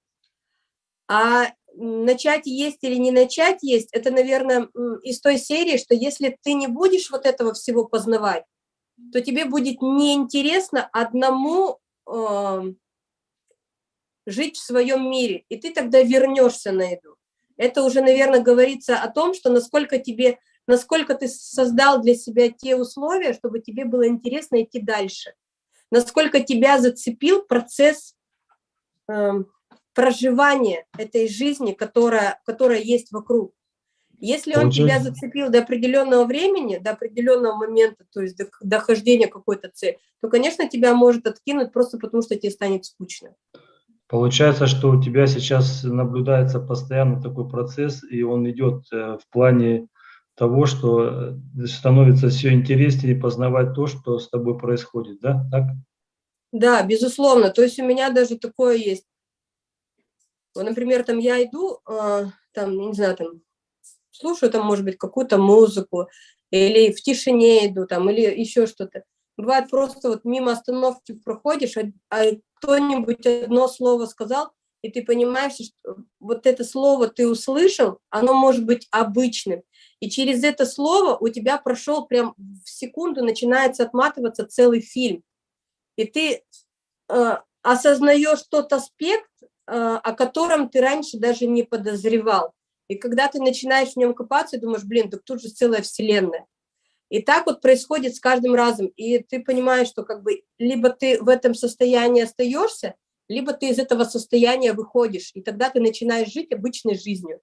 А начать есть или не начать есть, это, наверное, из той серии, что если ты не будешь вот этого всего познавать, то тебе будет неинтересно одному э, жить в своем мире, и ты тогда вернешься на еду. Это уже, наверное, говорится о том, что насколько тебе, насколько ты создал для себя те условия, чтобы тебе было интересно идти дальше. Насколько тебя зацепил процесс э, проживания этой жизни, которая, которая есть вокруг. Если он тебя зацепил до определенного времени, до определенного момента, то есть до дохождения какой-то цели, то, конечно, тебя может откинуть просто потому, что тебе станет скучно. Получается, что у тебя сейчас наблюдается постоянно такой процесс, и он идет э, в плане того, что э, становится все интереснее познавать то, что с тобой происходит, да? Так? Да, безусловно. То есть у меня даже такое есть. Например, там я иду, э, там, не знаю, там, слушаю там, может быть, какую-то музыку, или в тишине иду, там, или еще что-то. Бывает просто вот мимо остановки проходишь, а, а кто-нибудь одно слово сказал, и ты понимаешь, что вот это слово ты услышал, оно может быть обычным. И через это слово у тебя прошел прям в секунду, начинается отматываться целый фильм. И ты э, осознаешь тот аспект, э, о котором ты раньше даже не подозревал. И когда ты начинаешь в нем копаться, думаешь, блин, так тут же целая вселенная. И так вот происходит с каждым разом. И ты понимаешь, что как бы либо ты в этом состоянии остаешься, либо ты из этого состояния выходишь, и тогда ты начинаешь жить обычной жизнью.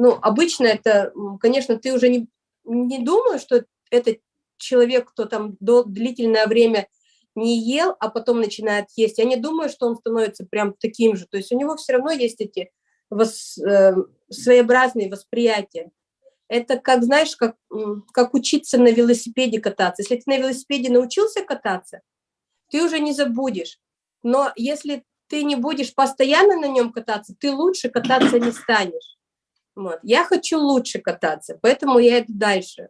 Ну, обычно это, конечно, ты уже не, не думаешь, что это человек, кто там длительное время не ел, а потом начинает есть. Я не думаю, что он становится прям таким же. То есть у него все равно есть эти вос, э, своеобразные восприятия. Это как, знаешь, как, как учиться на велосипеде кататься. Если ты на велосипеде научился кататься, ты уже не забудешь. Но если ты не будешь постоянно на нем кататься, ты лучше кататься не станешь. Вот. Я хочу лучше кататься, поэтому я иду дальше.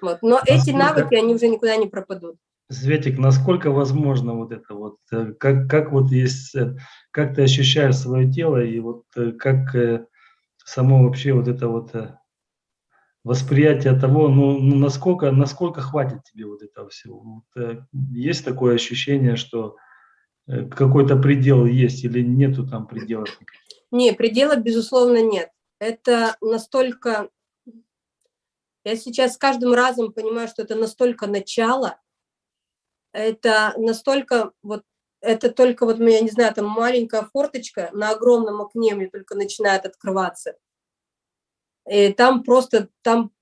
Вот. Но насколько, эти навыки, они уже никуда не пропадут. Светик, насколько возможно вот это вот, э, как, как вот есть, э, как ты ощущаешь свое тело и вот э, как само вообще вот это вот восприятие того, ну, ну насколько, насколько хватит тебе вот этого всего. Вот, есть такое ощущение, что какой-то предел есть или нету там пределов? Не, предела, безусловно, нет. Это настолько... Я сейчас с каждым разом понимаю, что это настолько начало, это настолько вот это только вот, я не знаю, там маленькая форточка на огромном окне мне только начинает открываться. И там просто, там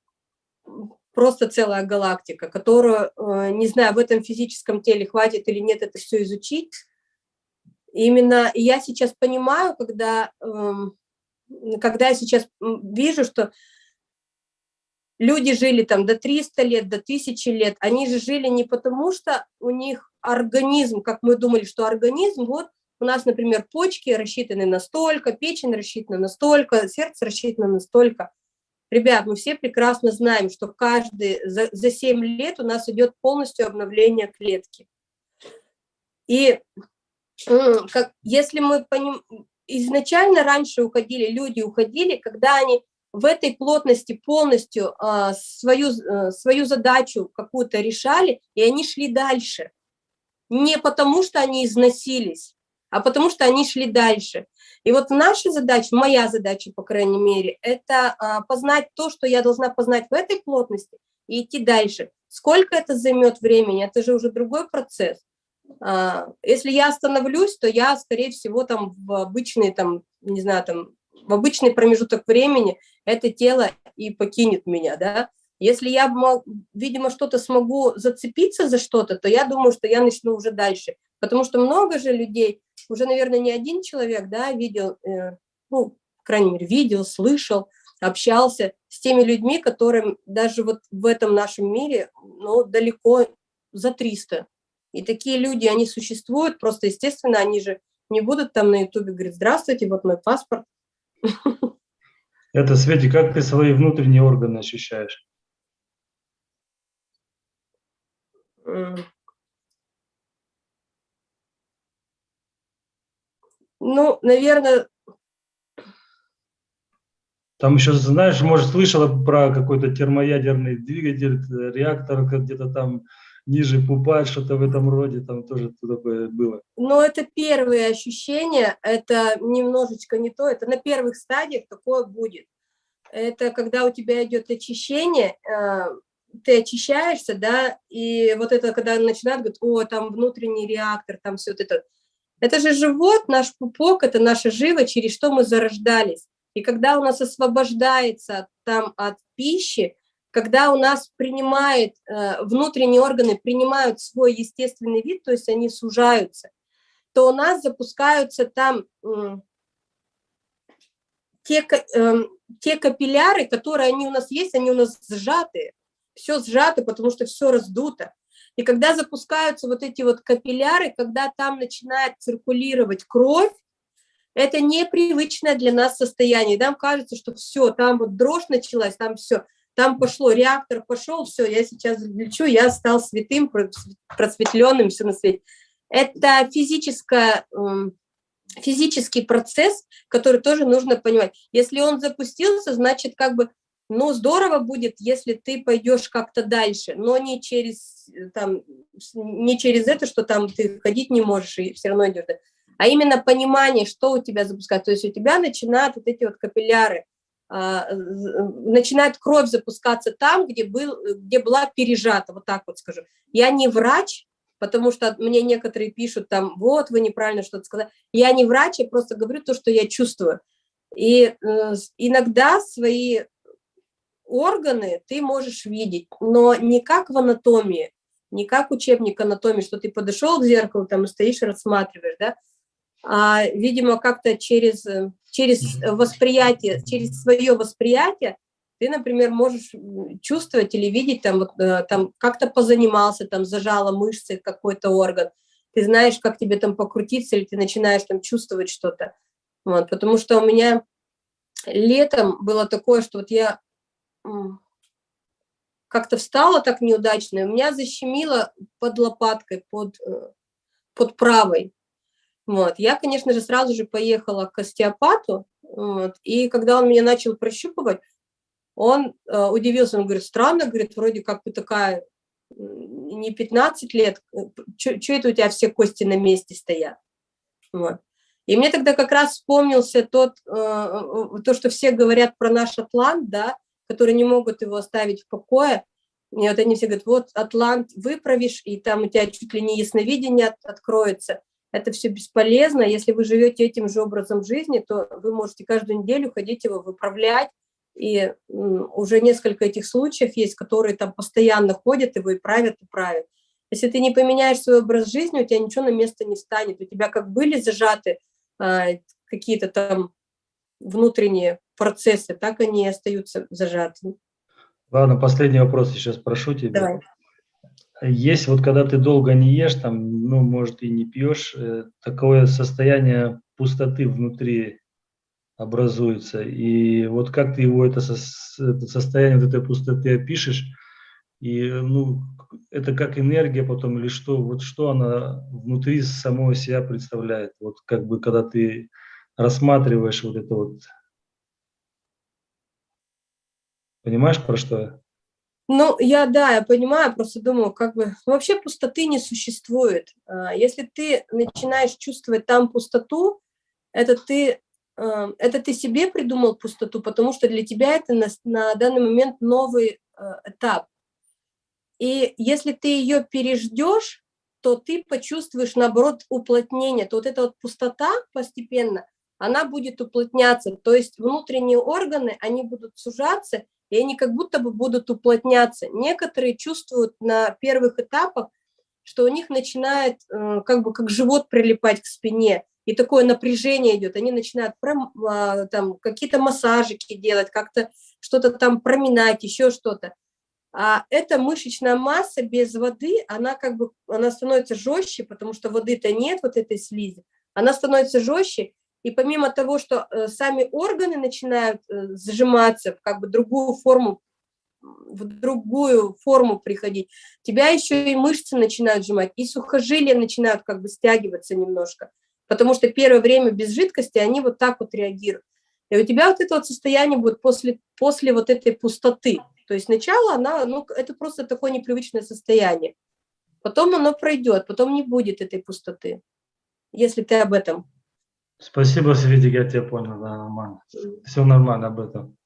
просто целая галактика, которую, э, не знаю, в этом физическом теле хватит или нет это все изучить. Именно я сейчас понимаю, когда, эм, когда я сейчас вижу, что люди жили там до 300 лет, до 1000 лет, они же жили не потому, что у них организм, как мы думали, что организм, вот у нас, например, почки рассчитаны настолько, печень рассчитана настолько, сердце рассчитано настолько. Ребят, мы все прекрасно знаем, что каждый за, за 7 лет у нас идет полностью обновление клетки. И как, если мы поним, изначально раньше уходили, люди уходили, когда они в этой плотности полностью а, свою, а, свою задачу какую-то решали, и они шли дальше. Не потому, что они износились, а потому что они шли дальше. И вот наша задача, моя задача, по крайней мере, это а, познать то, что я должна познать в этой плотности и идти дальше. Сколько это займет времени, это же уже другой процесс. А, если я остановлюсь, то я, скорее всего, там в обычный, там, не знаю, там, в обычный промежуток времени это тело и покинет меня, да. Если я, видимо, что-то смогу зацепиться за что-то, то я думаю, что я начну уже дальше. Потому что много же людей, уже, наверное, не один человек, да, видел, э, ну, по крайней мере, видел, слышал, общался с теми людьми, которым даже вот в этом нашем мире, ну, далеко за 300. И такие люди, они существуют, просто, естественно, они же не будут там на ютубе говорить, здравствуйте, вот мой паспорт. Это, Свети, как ты свои внутренние органы ощущаешь? Ну, наверное... Там еще, знаешь, может, слышала про какой-то термоядерный двигатель, реактор где-то там ниже пупа, что-то в этом роде, там тоже такое было. Ну, это первые ощущения, это немножечко не то, это на первых стадиях такое будет. Это когда у тебя идет очищение, э, ты очищаешься, да, и вот это, когда начинают говорить, о, там внутренний реактор, там все вот это, это же живот, наш пупок, это наша жива, через что мы зарождались. И когда у нас освобождается там от пищи, когда у нас принимает, э, внутренние органы принимают свой естественный вид, то есть они сужаются, то у нас запускаются там те, эм, те капилляры, которые они у нас есть, они у нас сжатые, все сжато, потому что все раздуто. И когда запускаются вот эти вот капилляры, когда там начинает циркулировать кровь, это непривычное для нас состояние. Нам кажется, что все, там вот дрожь началась, там все, там пошло, реактор пошел, все, я сейчас лечу, я стал святым, просветленным, все на свете. Это физическое, эм, физический процесс, который тоже нужно понимать. Если он запустился, значит, как бы ну, здорово будет, если ты пойдешь как-то дальше, но не через, э, там, не через это, что там ты ходить не можешь и все равно идешь, а именно понимание, что у тебя запускается. То есть у тебя начинают вот эти вот капилляры, начинает кровь запускаться там, где, был, где была пережата, вот так вот скажу. Я не врач, потому что мне некоторые пишут там, вот, вы неправильно что-то сказали. Я не врач, я просто говорю то, что я чувствую. И э, иногда свои органы ты можешь видеть, но не как в анатомии, не как учебник анатомии, что ты подошел к зеркалу там и стоишь и рассматриваешь, да, а, видимо, как-то через, через восприятие, через свое восприятие ты, например, можешь чувствовать или видеть, там, э, там как-то позанимался, там зажала мышцы какой-то орган, ты знаешь, как тебе там покрутиться, или ты начинаешь там чувствовать что-то. Вот, потому что у меня летом было такое, что вот я как-то встала так неудачно, и у меня защемило под лопаткой, под, э, под правой. Вот. Я, конечно же, сразу же поехала к остеопату, вот. и когда он меня начал прощупывать, он э, удивился, он говорит, странно, говорит, вроде как бы такая, не 15 лет, э, что это у тебя все кости на месте стоят? Вот. И мне тогда как раз вспомнился тот, э, э то, что все говорят про наш атлант, да, которые не могут его оставить в покое. И вот они все говорят, вот Атлант выправишь, и там у тебя чуть ли не ясновидение от, откроется. Это все бесполезно. Если вы живете этим же образом жизни, то вы можете каждую неделю ходить его выправлять. И уже несколько этих случаев есть, которые там постоянно ходят его и правят, и правят. Если ты не поменяешь свой образ жизни, у тебя ничего на место не станет. У тебя как были зажаты а, какие-то там внутренние процессы, так они и остаются зажатыми. Ладно, последний вопрос сейчас прошу тебя. Давай. Есть вот когда ты долго не ешь, там, ну, может, и не пьешь, э, такое состояние пустоты внутри образуется. И вот как ты его, это, это состояние вот этой пустоты опишешь, и, ну, это как энергия потом или что, вот что она внутри самого себя представляет, вот как бы когда ты рассматриваешь вот это вот, понимаешь, про что я? Ну, я, да, я понимаю, просто думаю, как бы, ну, вообще пустоты не существует. А, если ты начинаешь чувствовать там пустоту, это ты, а, это ты себе придумал пустоту, потому что для тебя это на, на данный момент новый а, этап. И если ты ее переждешь, то ты почувствуешь, наоборот, уплотнение. То вот эта вот пустота постепенно, она будет уплотняться. То есть внутренние органы, они будут сужаться, и они как будто бы будут уплотняться. Некоторые чувствуют на первых этапах, что у них начинает э, как бы как живот прилипать к спине, и такое напряжение идет. Они начинают а, там какие-то массажики делать, как-то что-то там проминать, еще что-то. А эта мышечная масса без воды, она как бы она становится жестче, потому что воды-то нет, вот этой слизи. Она становится жестче, и помимо того, что э, сами органы начинают э, сжиматься как бы другую форму, в другую форму приходить, тебя еще и мышцы начинают сжимать, и сухожилия начинают как бы стягиваться немножко, потому что первое время без жидкости они вот так вот реагируют. И у тебя вот это вот состояние будет после, после вот этой пустоты. То есть сначала она, ну, это просто такое непривычное состояние. Потом оно пройдет, потом не будет этой пустоты, если ты об этом. Спасибо, Светик, я тебя понял, да, нормально. Все нормально об этом.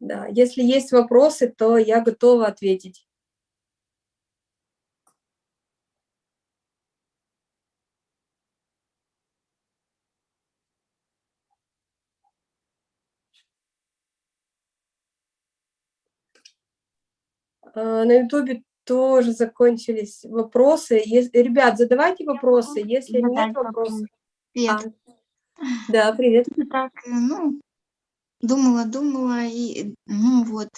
Да, если есть вопросы, то я готова ответить. А, на ютубе тоже закончились вопросы. Если, ребят, задавайте вопросы, если нет вопросов. Привет. А, да, привет. Так, э, ну, думала, думала, и, ну вот,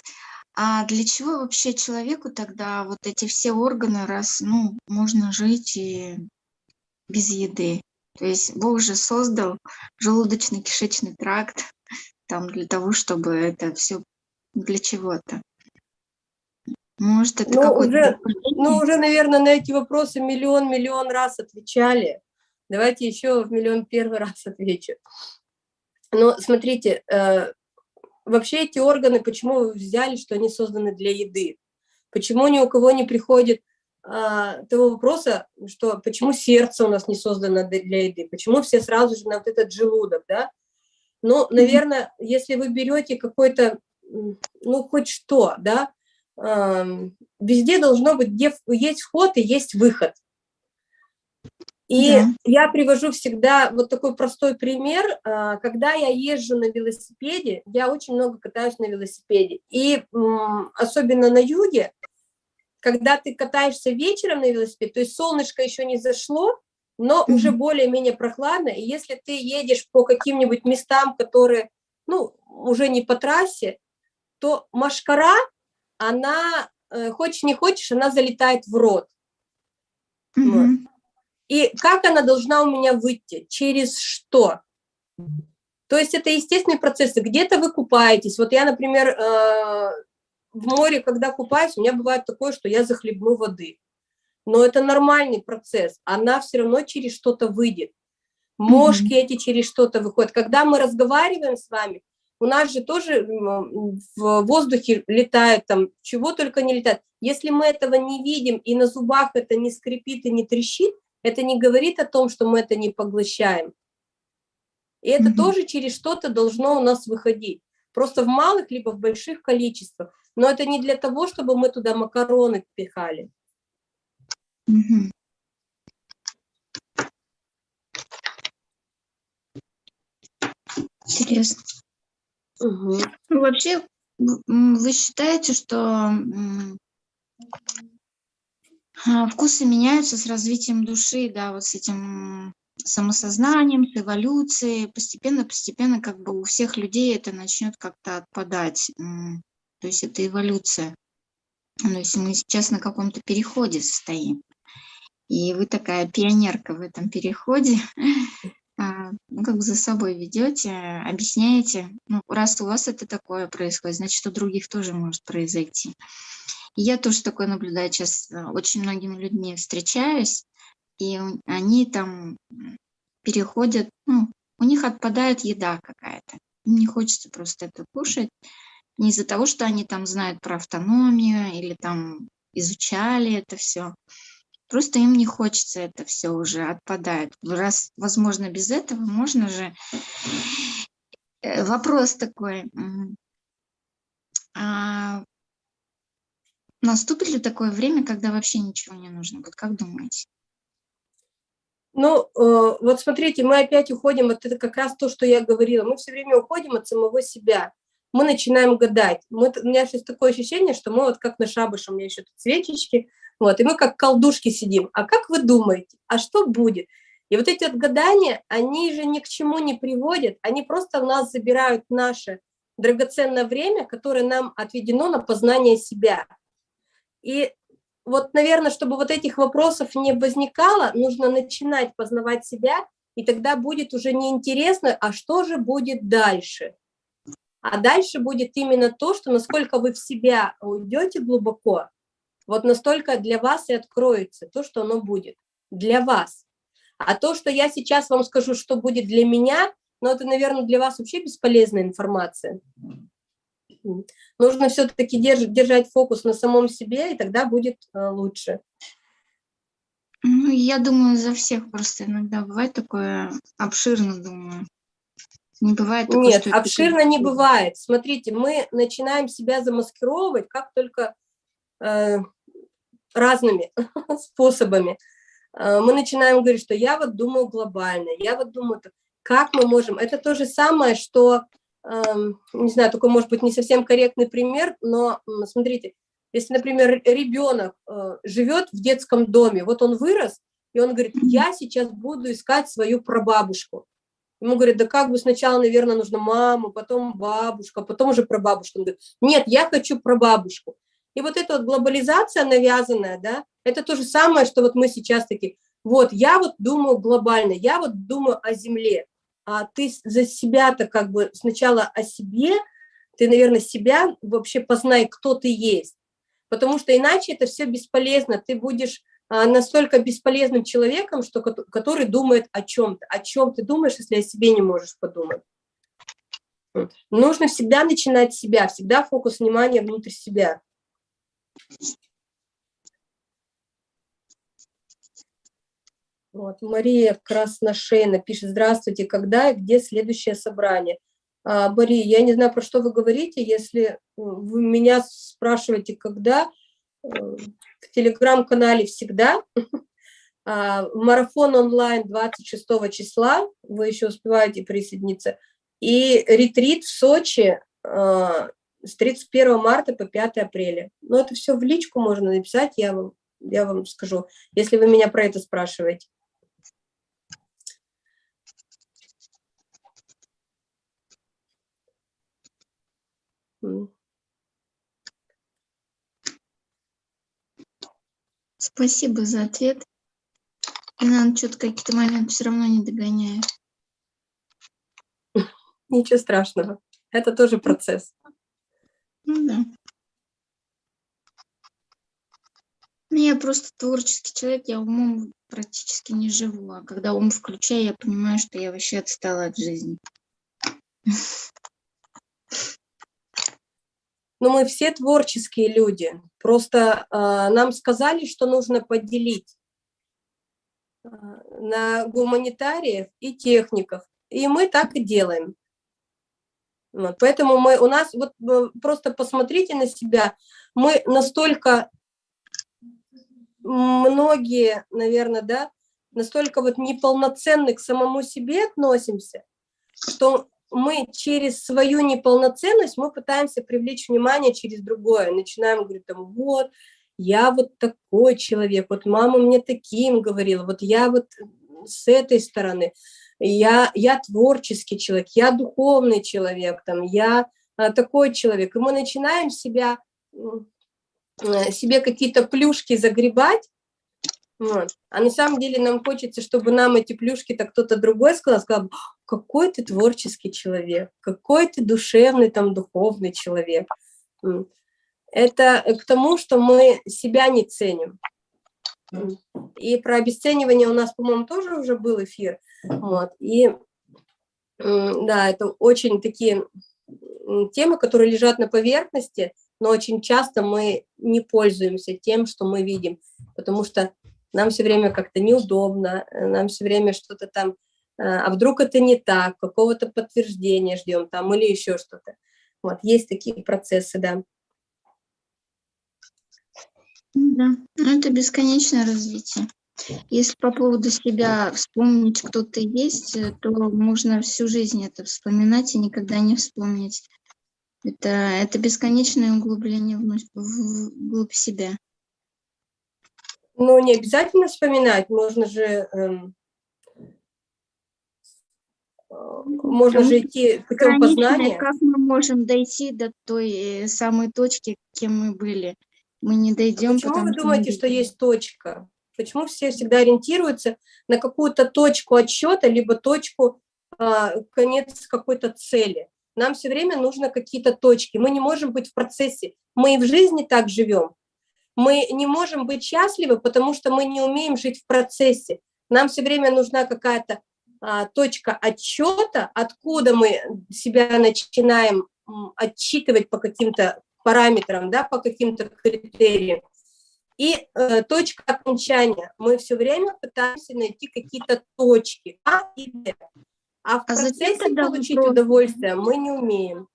а для чего вообще человеку тогда вот эти все органы, раз, ну, можно жить и без еды? То есть Бог же создал желудочно-кишечный тракт там для того, чтобы это все для чего-то. Может, это ну, какой-то... Уже, ну, уже, наверное, на эти вопросы миллион-миллион раз отвечали. Давайте еще в миллион первый раз отвечу. Но смотрите, э, вообще эти органы, почему вы взяли, что они созданы для еды? Почему ни у кого не приходит э, того вопроса, что почему сердце у нас не создано для еды? Почему все сразу же на вот этот желудок, да? Ну, наверное, если вы берете какой-то, ну, хоть что, да, везде должно быть, где есть вход и есть выход. И да. я привожу всегда вот такой простой пример. А, когда я езжу на велосипеде, я очень много катаюсь на велосипеде. И особенно на юге, когда ты катаешься вечером на велосипеде, то есть солнышко еще не зашло, но уже более-менее прохладно. И если ты едешь по каким-нибудь местам, которые, ну, уже не по трассе, то машкара она, э, хочешь не хочешь, она залетает в рот. Mm -hmm. вот. И как она должна у меня выйти? Через что? То есть это естественные процессы. Где-то вы купаетесь. Вот я, например, э, в море, когда купаюсь, у меня бывает такое, что я захлебну воды. Но это нормальный процесс. Она все равно через что-то выйдет. Мошки mm -hmm. эти через что-то выходят. Когда мы разговариваем с вами, у нас же тоже в воздухе летает, там, чего только не летает. Если мы этого не видим, и на зубах это не скрипит и не трещит, это не говорит о том, что мы это не поглощаем. И это mm -hmm. тоже через что-то должно у нас выходить. Просто в малых, либо в больших количествах. Но это не для того, чтобы мы туда макароны пихали. Mm -hmm. Интересно. Угу. Ну, вообще, вы считаете, что а, вкусы меняются с развитием души, да, вот с этим самосознанием, с эволюцией, постепенно-постепенно как бы у всех людей это начнет как-то отпадать. То есть это эволюция. Но если мы сейчас на каком-то переходе состоим, и вы такая пионерка в этом переходе, ну, как бы за собой ведете, объясняете, ну, раз у вас это такое происходит, значит, у других тоже может произойти. И я тоже такое наблюдаю сейчас, очень многими людьми встречаюсь, и они там переходят, ну, у них отпадает еда какая-то. не хочется просто это кушать. Не из-за того, что они там знают про автономию или там изучали это все. Просто им не хочется это все уже, отпадает. Раз, возможно, без этого можно же... Э, вопрос такой. А наступит ли такое время, когда вообще ничего не нужно? Вот как думаете? Ну, э, вот смотрите, мы опять уходим, вот это как раз то, что я говорила, мы все время уходим от самого себя, мы начинаем гадать. Мы, у меня сейчас такое ощущение, что мы вот как на шабаше, у меня еще тут свечечки, вот, и мы как колдушки сидим. А как вы думаете, а что будет? И вот эти вот гадания, они же ни к чему не приводят, они просто у нас забирают наше драгоценное время, которое нам отведено на познание себя. И вот, наверное, чтобы вот этих вопросов не возникало, нужно начинать познавать себя, и тогда будет уже неинтересно, а что же будет дальше. А дальше будет именно то, что насколько вы в себя уйдете глубоко, вот настолько для вас и откроется то, что оно будет для вас. А то, что я сейчас вам скажу, что будет для меня, ну, это, наверное, для вас вообще бесполезная информация. Нужно все-таки держать фокус на самом себе, и тогда будет э, лучше. Ну, я думаю, за всех просто иногда бывает такое обширно, думаю. Не бывает такое, Нет, обширно не бывает. Смотрите, мы начинаем себя замаскировывать, как только разными способами. Э, мы начинаем говорить, что я вот думаю глобально, я вот думаю, как мы можем. Это то же самое, что Эм, не знаю, такой, может быть, не совсем корректный пример, но смотрите, если, например, ребенок э, живет в детском доме, вот он вырос, и он говорит, я сейчас буду искать свою прабабушку. Ему говорят, да как бы сначала, наверное, нужно маму, потом бабушка, потом уже прабабушка. Он говорит, нет, я хочу прабабушку. И вот эта вот глобализация навязанная, да, это то же самое, что вот мы сейчас такие, вот, я вот думаю глобально, я вот думаю о Земле а ты за себя-то как бы сначала о себе, ты, наверное, себя вообще познай, кто ты есть. Потому что иначе это все бесполезно. Ты будешь а, настолько бесполезным человеком, что, который думает о чем-то. О чем ты думаешь, если о себе не можешь подумать? Нужно всегда начинать с себя, всегда фокус внимания внутрь себя. Вот, Мария Красношейна пишет, здравствуйте, когда и где следующее собрание? А, Мария, я не знаю, про что вы говорите, если вы меня спрашиваете, когда, э, в телеграм-канале всегда, а, марафон онлайн 26 числа, вы еще успеваете присоединиться, и ретрит в Сочи а, с 31 марта по 5 апреля. Но это все в личку можно написать, я вам, я вам скажу, если вы меня про это спрашиваете. Спасибо за ответ. Я, наверное, что-то какие-то моменты все равно не догоняю. Ничего страшного. Это тоже процесс. Ну да. Ну, я просто творческий человек, я умом практически не живу. А когда ум включаю, я понимаю, что я вообще отстала от жизни. но мы все творческие люди. Просто э, нам сказали, что нужно поделить э, на гуманитариев и техников. И мы так и делаем. Поэтому мы, у нас, вот просто посмотрите на себя, мы настолько, многие, наверное, да, настолько вот неполноценны к самому себе относимся, что мы через свою неполноценность, мы пытаемся привлечь внимание через другое. Начинаем говорить там, вот, я вот такой человек, вот мама мне таким говорила, вот я вот с этой стороны, я, я творческий человек, я духовный человек, там, я а, такой человек. И мы начинаем себя, э, себе какие-то плюшки загребать, вот. А на самом деле нам хочется, чтобы нам эти плюшки-то кто-то другой сказал, сказал, какой ты творческий человек, какой ты душевный, там, духовный человек. Это к тому, что мы себя не ценим. И про обесценивание у нас, по-моему, тоже уже был эфир. Вот. И да, это очень такие темы, которые лежат на поверхности, но очень часто мы не пользуемся тем, что мы видим, потому что нам все время как-то неудобно, э, нам все время что-то там, э, а вдруг это не так, какого-то подтверждения ждем там или еще что-то. Вот, есть такие процессы, да. Да, ну это бесконечное развитие. Если по поводу себя вспомнить, кто ты есть, э, то можно всю жизнь это вспоминать и никогда не вспомнить. Это, это бесконечное углубление вглубь себя. Ну, не обязательно вспоминать, можно же, эм, э, можно же идти путем познания. Как мы можем дойти до той э, самой точки, кем мы были? Мы не дойдем. Почему вы думаете, что есть точка? Почему все всегда ориентируются на какую-то точку отсчета, либо точку, а, конец какой-то цели? Нам все время нужно какие-то точки. Мы не можем быть в процессе. Мы и в жизни так живем. Мы не можем быть счастливы, потому что мы не умеем жить в процессе. Нам все время нужна какая-то а, точка отчета, откуда мы себя начинаем отчитывать по каким-то параметрам, да, по каким-то критериям. И э, точка окончания. Мы все время пытаемся найти какие-то точки А и Б. А в а процессе получить вопрос? удовольствие мы не умеем.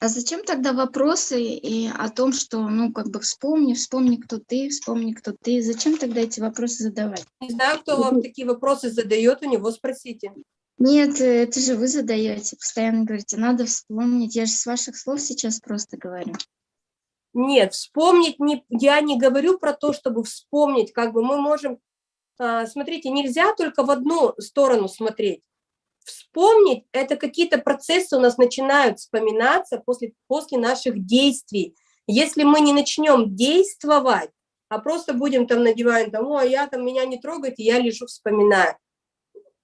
А зачем тогда вопросы и о том, что, ну, как бы вспомни, вспомни, кто ты, вспомни, кто ты. Зачем тогда эти вопросы задавать? Не знаю, кто вам такие вопросы задает, у него спросите. Нет, это же вы задаете, постоянно говорите, надо вспомнить. Я же с ваших слов сейчас просто говорю. Нет, вспомнить, не, я не говорю про то, чтобы вспомнить, как бы мы можем, а, смотрите, нельзя только в одну сторону смотреть. Вспомнить – это какие-то процессы у нас начинают вспоминаться после, после наших действий. Если мы не начнем действовать, а просто будем там надевать, там, о, я там, меня не трогайте, я лежу, вспоминаю.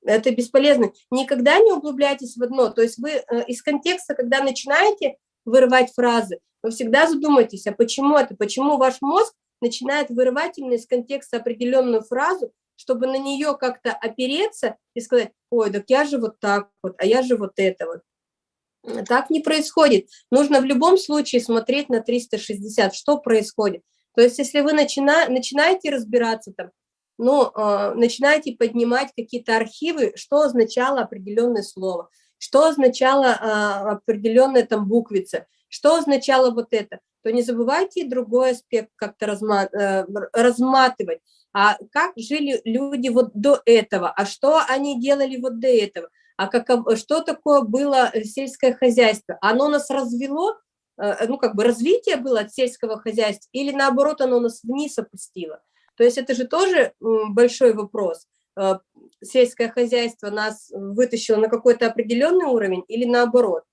Это бесполезно. Никогда не углубляйтесь в одно. То есть вы э, из контекста, когда начинаете вырывать фразы, вы всегда задумайтесь, а почему это, почему ваш мозг начинает вырывать именно из контекста определенную фразу, чтобы на нее как-то опереться и сказать, ой, так я же вот так вот, а я же вот это вот. Так не происходит. Нужно в любом случае смотреть на 360, что происходит. То есть если вы начина, начинаете разбираться там, ну, э, начинаете поднимать какие-то архивы, что означало определенное слово, что означало э, определенная там буквица, что означало вот это, то не забывайте другой аспект как-то разма, э, разматывать. А как жили люди вот до этого, а что они делали вот до этого, а как, что такое было сельское хозяйство, оно нас развело, э, ну как бы развитие было от сельского хозяйства или наоборот оно нас вниз опустило. То есть это же тоже большой вопрос. Э, сельское хозяйство нас вытащило на какой-то определенный уровень или наоборот.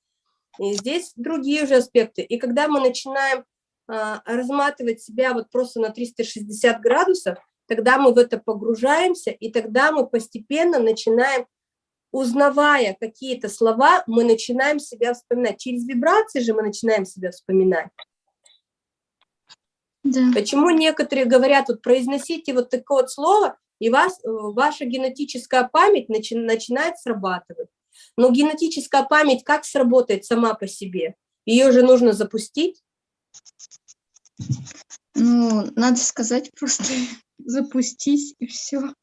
И здесь другие уже аспекты. И когда мы начинаем а, разматывать себя вот просто на 360 градусов, тогда мы в это погружаемся, и тогда мы постепенно начинаем, узнавая какие-то слова, мы начинаем себя вспоминать. Через вибрации же мы начинаем себя вспоминать. Да. Почему некоторые говорят, вот произносите вот такое вот слово, и вас, э, ваша генетическая память начи, начинает срабатывать. Но генетическая память как сработает сама по себе? Ее же нужно запустить. Ну, надо сказать просто запустись и все.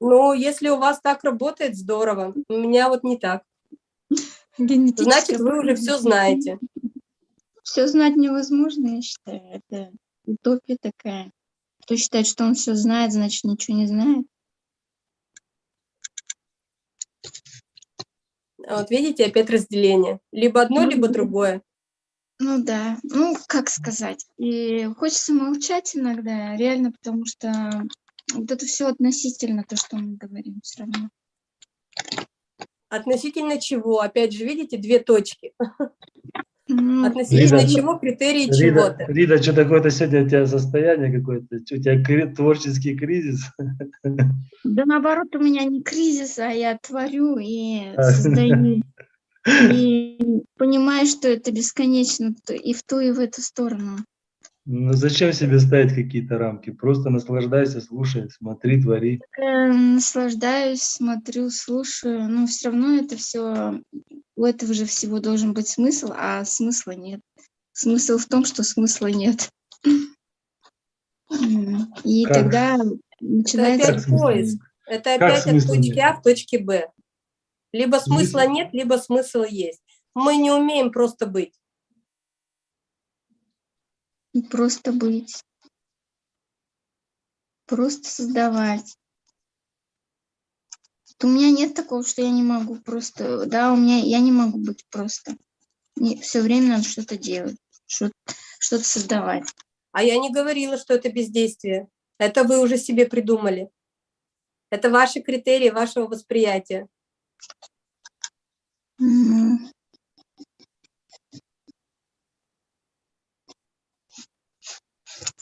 Ну, если у вас так работает, здорово. У меня вот не так. Значит, вы уже все знаете. Все знать невозможно, я считаю. Это утопия такая. Кто считает, что он все знает, значит, ничего не знает. Вот видите, опять разделение. Либо одно, Ну, либо другое. Ну да, ну как сказать. И хочется молчать иногда, реально, потому что вот это все относительно то, что мы говорим все равно. Относительно чего? Опять же, видите, две точки. Относительно Рида, чего критерии чего-то. Рида, что такое-то сегодня у тебя состояние какое-то? У тебя творческий кризис? Да наоборот, у меня не кризис, а я творю и А. создаю. И понимаю, что это бесконечно и в ту, и в эту сторону. Ну зачем себе ставить какие-то рамки? Просто наслаждайся, слушай, смотри, твори. Э, Наслаждаюсь, смотрю, слушаю, но все равно это все, у этого же всего должен быть смысл, а смысла нет. Смысл в том, что смысла нет. И Как? тогда Это начинается... опять смысла поиск. Это Как опять от смысла точки нет? А в точке Б. Либо смысла Смысл- нет, либо смысл есть. Мы не умеем просто быть. Просто быть. Просто создавать. Вот У меня нет такого, что я не могу просто... Да, у меня я не могу быть просто. Все время надо что-то делать, что- что-то создавать. А я не говорила, что это бездействие. Это вы уже себе придумали. Это ваши критерии вашего восприятия. М.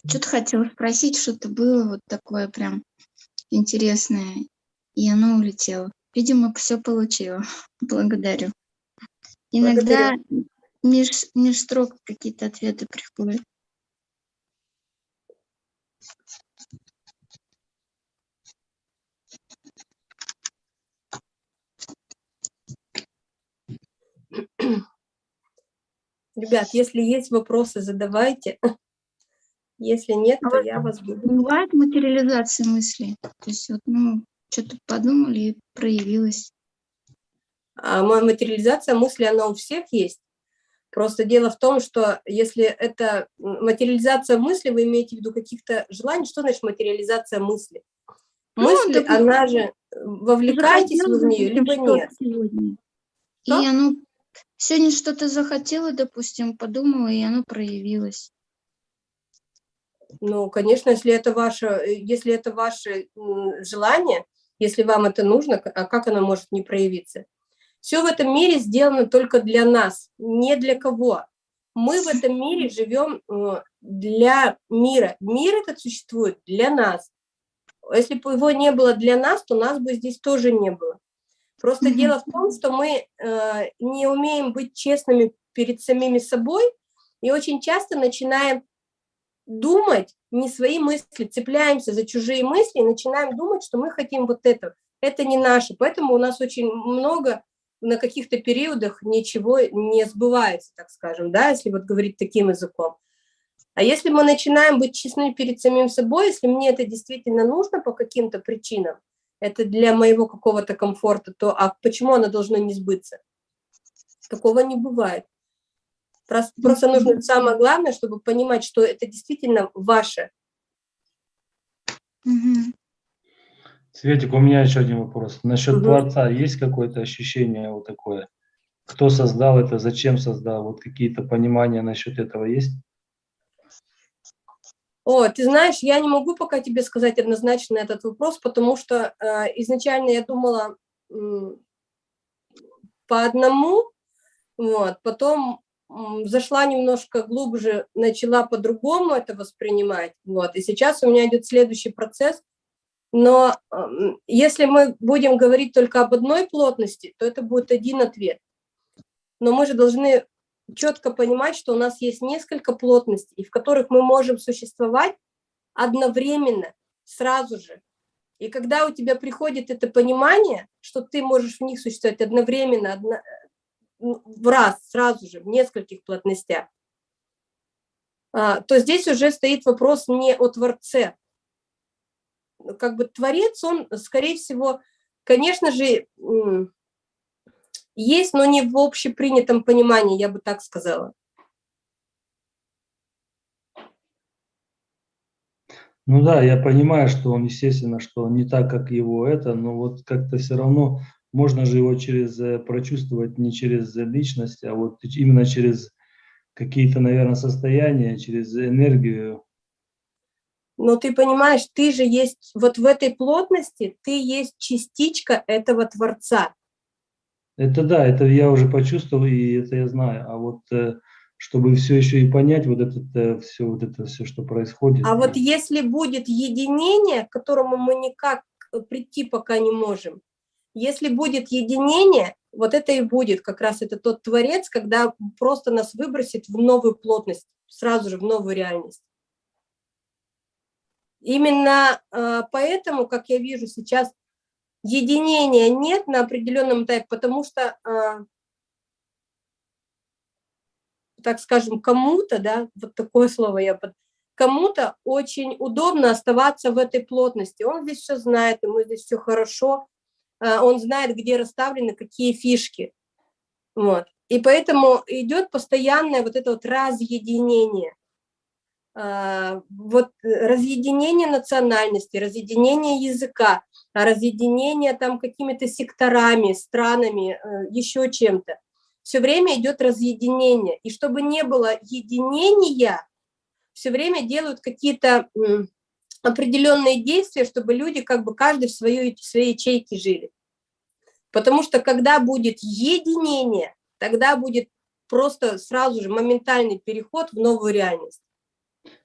Что-то хотела спросить, что-то было вот такое прям интересное, и оно улетело. Видимо, все получила. Благодарю. Иногда меж, меж строк какие-то ответы приходят. Ребят, если есть вопросы, задавайте. Если нет, то я вас буду. Бывает материализация мыслей. То есть вот, ну, что-то подумали и проявилось. А ма- материализация мысли, она у всех есть. Просто дело в том, что если это материализация мысли, вы имеете в виду каких-то желаний, что значит материализация мысли? Ну, Мысли, допустим, она же, э, вовлекаетесь вы в нее, либо нет. Сегодня. Что? И оно сегодня что-то захотела, допустим, подумала, и оно проявилось. Ну, конечно, если это ваше, э, если это ваше желание, если вам это нужно, а как оно может не проявиться? Все в этом мире сделано только для нас, не для кого. Мы в этом мире живем э, для мира. Мир этот существует для нас. Если бы его не было для нас, то нас бы здесь тоже не было. Просто Мгм. дело в том, что мы э, не умеем быть честными перед самими собой и очень часто начинаем думать не свои мысли, цепляемся за чужие мысли и начинаем думать, что мы хотим вот это. Это не наше. Поэтому у нас очень много на каких-то периодах ничего не сбывается, так скажем, да, если вот говорить таким языком. А если мы начинаем быть честны перед самим собой, если мне это действительно нужно по каким-то причинам, это для моего какого-то комфорта, то а почему оно должно не сбыться? Такого не бывает. Просто, просто нужно самое главное, чтобы понимать, что это действительно ваше. Светик, у меня еще один вопрос. Насчет Мгм. Творца есть какое-то ощущение вот такое? Кто создал это, зачем создал? Вот какие-то понимания насчет этого есть? О, ты знаешь, я не могу пока тебе сказать однозначно этот вопрос, потому что э, изначально я думала м, по одному, вот, потом зашла немножко глубже, начала по-другому это воспринимать, вот, и сейчас у меня идет следующий процесс, но если мы будем говорить только об одной плотности, то это будет один ответ. Но мы же должны четко понимать, что у нас есть несколько плотностей, в которых мы можем существовать одновременно, сразу же. И когда у тебя приходит это понимание, что ты можешь в них существовать одновременно, одно- в раз, сразу же, в нескольких плотностях, а, то здесь уже стоит вопрос не о Творце. Как бы Творец, он, скорее всего, конечно же, есть, но не в общепринятом понимании, я бы так сказала. Ну да, я понимаю, что он, естественно, что не так, как его это, но вот как-то все равно можно же его через э, прочувствовать не через личность, а вот именно через какие-то, наверное, состояния, через энергию. Но ты понимаешь, ты же есть, вот в этой плотности, ты есть частичка этого Творца. Это да, это я уже почувствовал, и это я знаю. А вот э, чтобы все еще и понять вот это э, все, вот это все, что происходит. А вот если будет единение, к которому мы никак прийти пока не можем, если будет единение, вот это и будет как раз это тот творец, когда просто нас выбросит в новую плотность, сразу же в новую реальность. Именно э, поэтому, как я вижу сейчас, единения нет на определенном этапе, потому что, э, так скажем, кому-то, да, вот такое слово я под... Кому-то очень удобно оставаться в этой плотности. Он здесь все знает, ему здесь все хорошо, он знает, где расставлены какие фишки. Вот. И поэтому идет постоянное вот это вот разъединение. А, вот разъединение национальности, разъединение языка, разъединение там какими-то секторами, странами, э, еще чем-то. Все время идет разъединение. И чтобы не было единения, все время делают какие-то определенные действия, чтобы люди как бы каждый в своей, в своей ячейке жили. Потому что когда будет единение, тогда будет просто сразу же моментальный переход в новую реальность.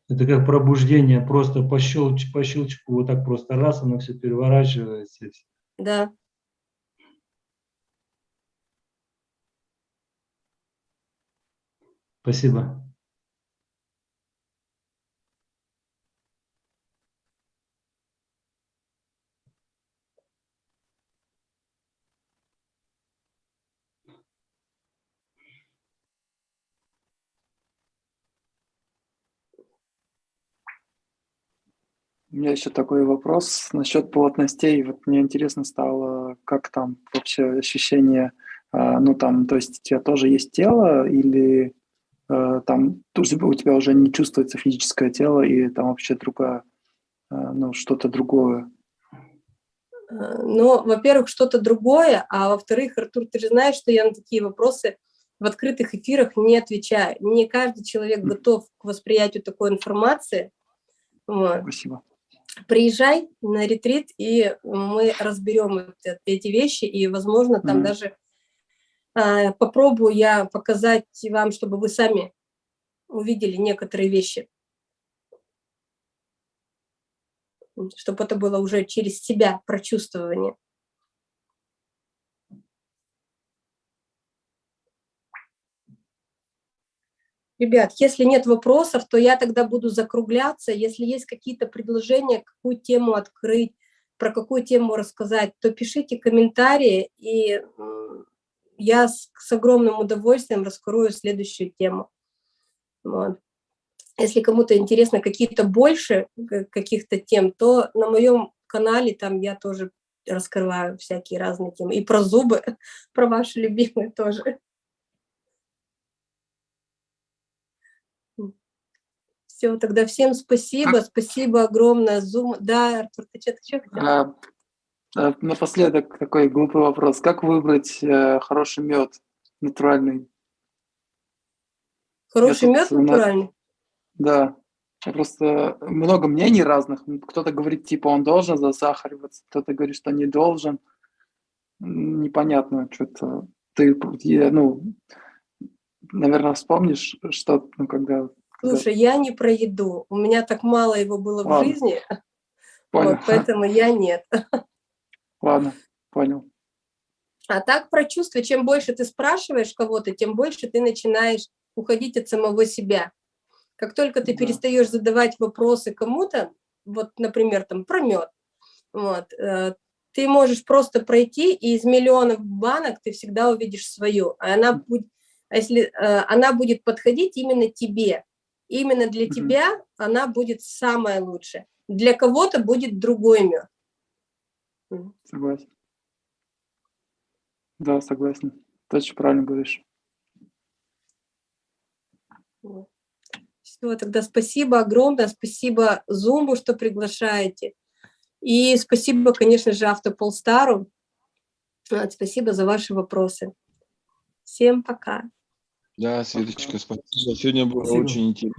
Это как пробуждение, просто по, щелч, по щелчку, вот так просто раз, оно все переворачивается. Да. Спасибо. У меня еще такой вопрос насчет плотностей. Вот мне интересно стало, как там вообще ощущение, а, ну там, то есть у тебя тоже есть тело или э, там у тебя уже не чувствуется физическое тело и там вообще другое, а, ну что-то другое? Э, ну, во-первых, что-то другое, а во-вторых, Артур, ты же знаешь, что я на такие вопросы в открытых эфирах не отвечаю. Не каждый человек готов к восприятию такой информации. Вот. Спасибо приезжай на ретрит, и мы разберем эти вещи, и, возможно, там mm -hmm. даже э, попробую я показать вам, чтобы вы сами увидели некоторые вещи. Чтобы это было уже через себя прочувствование. Ребят, если нет вопросов, то я тогда буду закругляться. Если есть какие-то предложения, какую тему открыть, про какую тему рассказать, то пишите комментарии, и я с, с огромным удовольствием раскрою следующую тему. Вот. Если кому-то интересно какие-то больше каких-то тем, то на моем канале там я тоже раскрываю всякие разные темы. И про зубы, про ваши любимые тоже. Все, тогда всем спасибо, а... спасибо огромное. Zoom. Да, Артур, ты что-то что хотел? А, а, напоследок такой глупый вопрос. Как выбрать э, хороший мед натуральный? Хороший мед натуральный? Да. Я просто много мнений разных. Кто-то говорит, типа, он должен засахариваться, кто-то говорит, что не должен. Непонятно, что-то. Ты, ну, наверное, вспомнишь, что, ну, когда Слушай, я не про еду. У меня так мало его было Ладно. в жизни, вот, поэтому я нет. Ладно, понял. А так про чувства, чем больше ты спрашиваешь кого-то, тем больше ты начинаешь уходить от самого себя. Как только ты да. перестаешь задавать вопросы кому-то, вот, например, там, про мед, вот, э, ты можешь просто пройти, и из миллионов банок ты всегда увидишь свою, а она будет, а если э, она будет подходить именно тебе, именно для mm -hmm. тебя она будет самая лучшая. Для кого-то будет другой мед. Согласен. Да, согласен. Точно правильно говоришь. Все, тогда спасибо огромное, спасибо Зумбу, что приглашаете. И спасибо, конечно же, Автополстару. Спасибо за ваши вопросы. Всем пока. Да, Светочка, спасибо. Сегодня было Спасибо. очень интересно.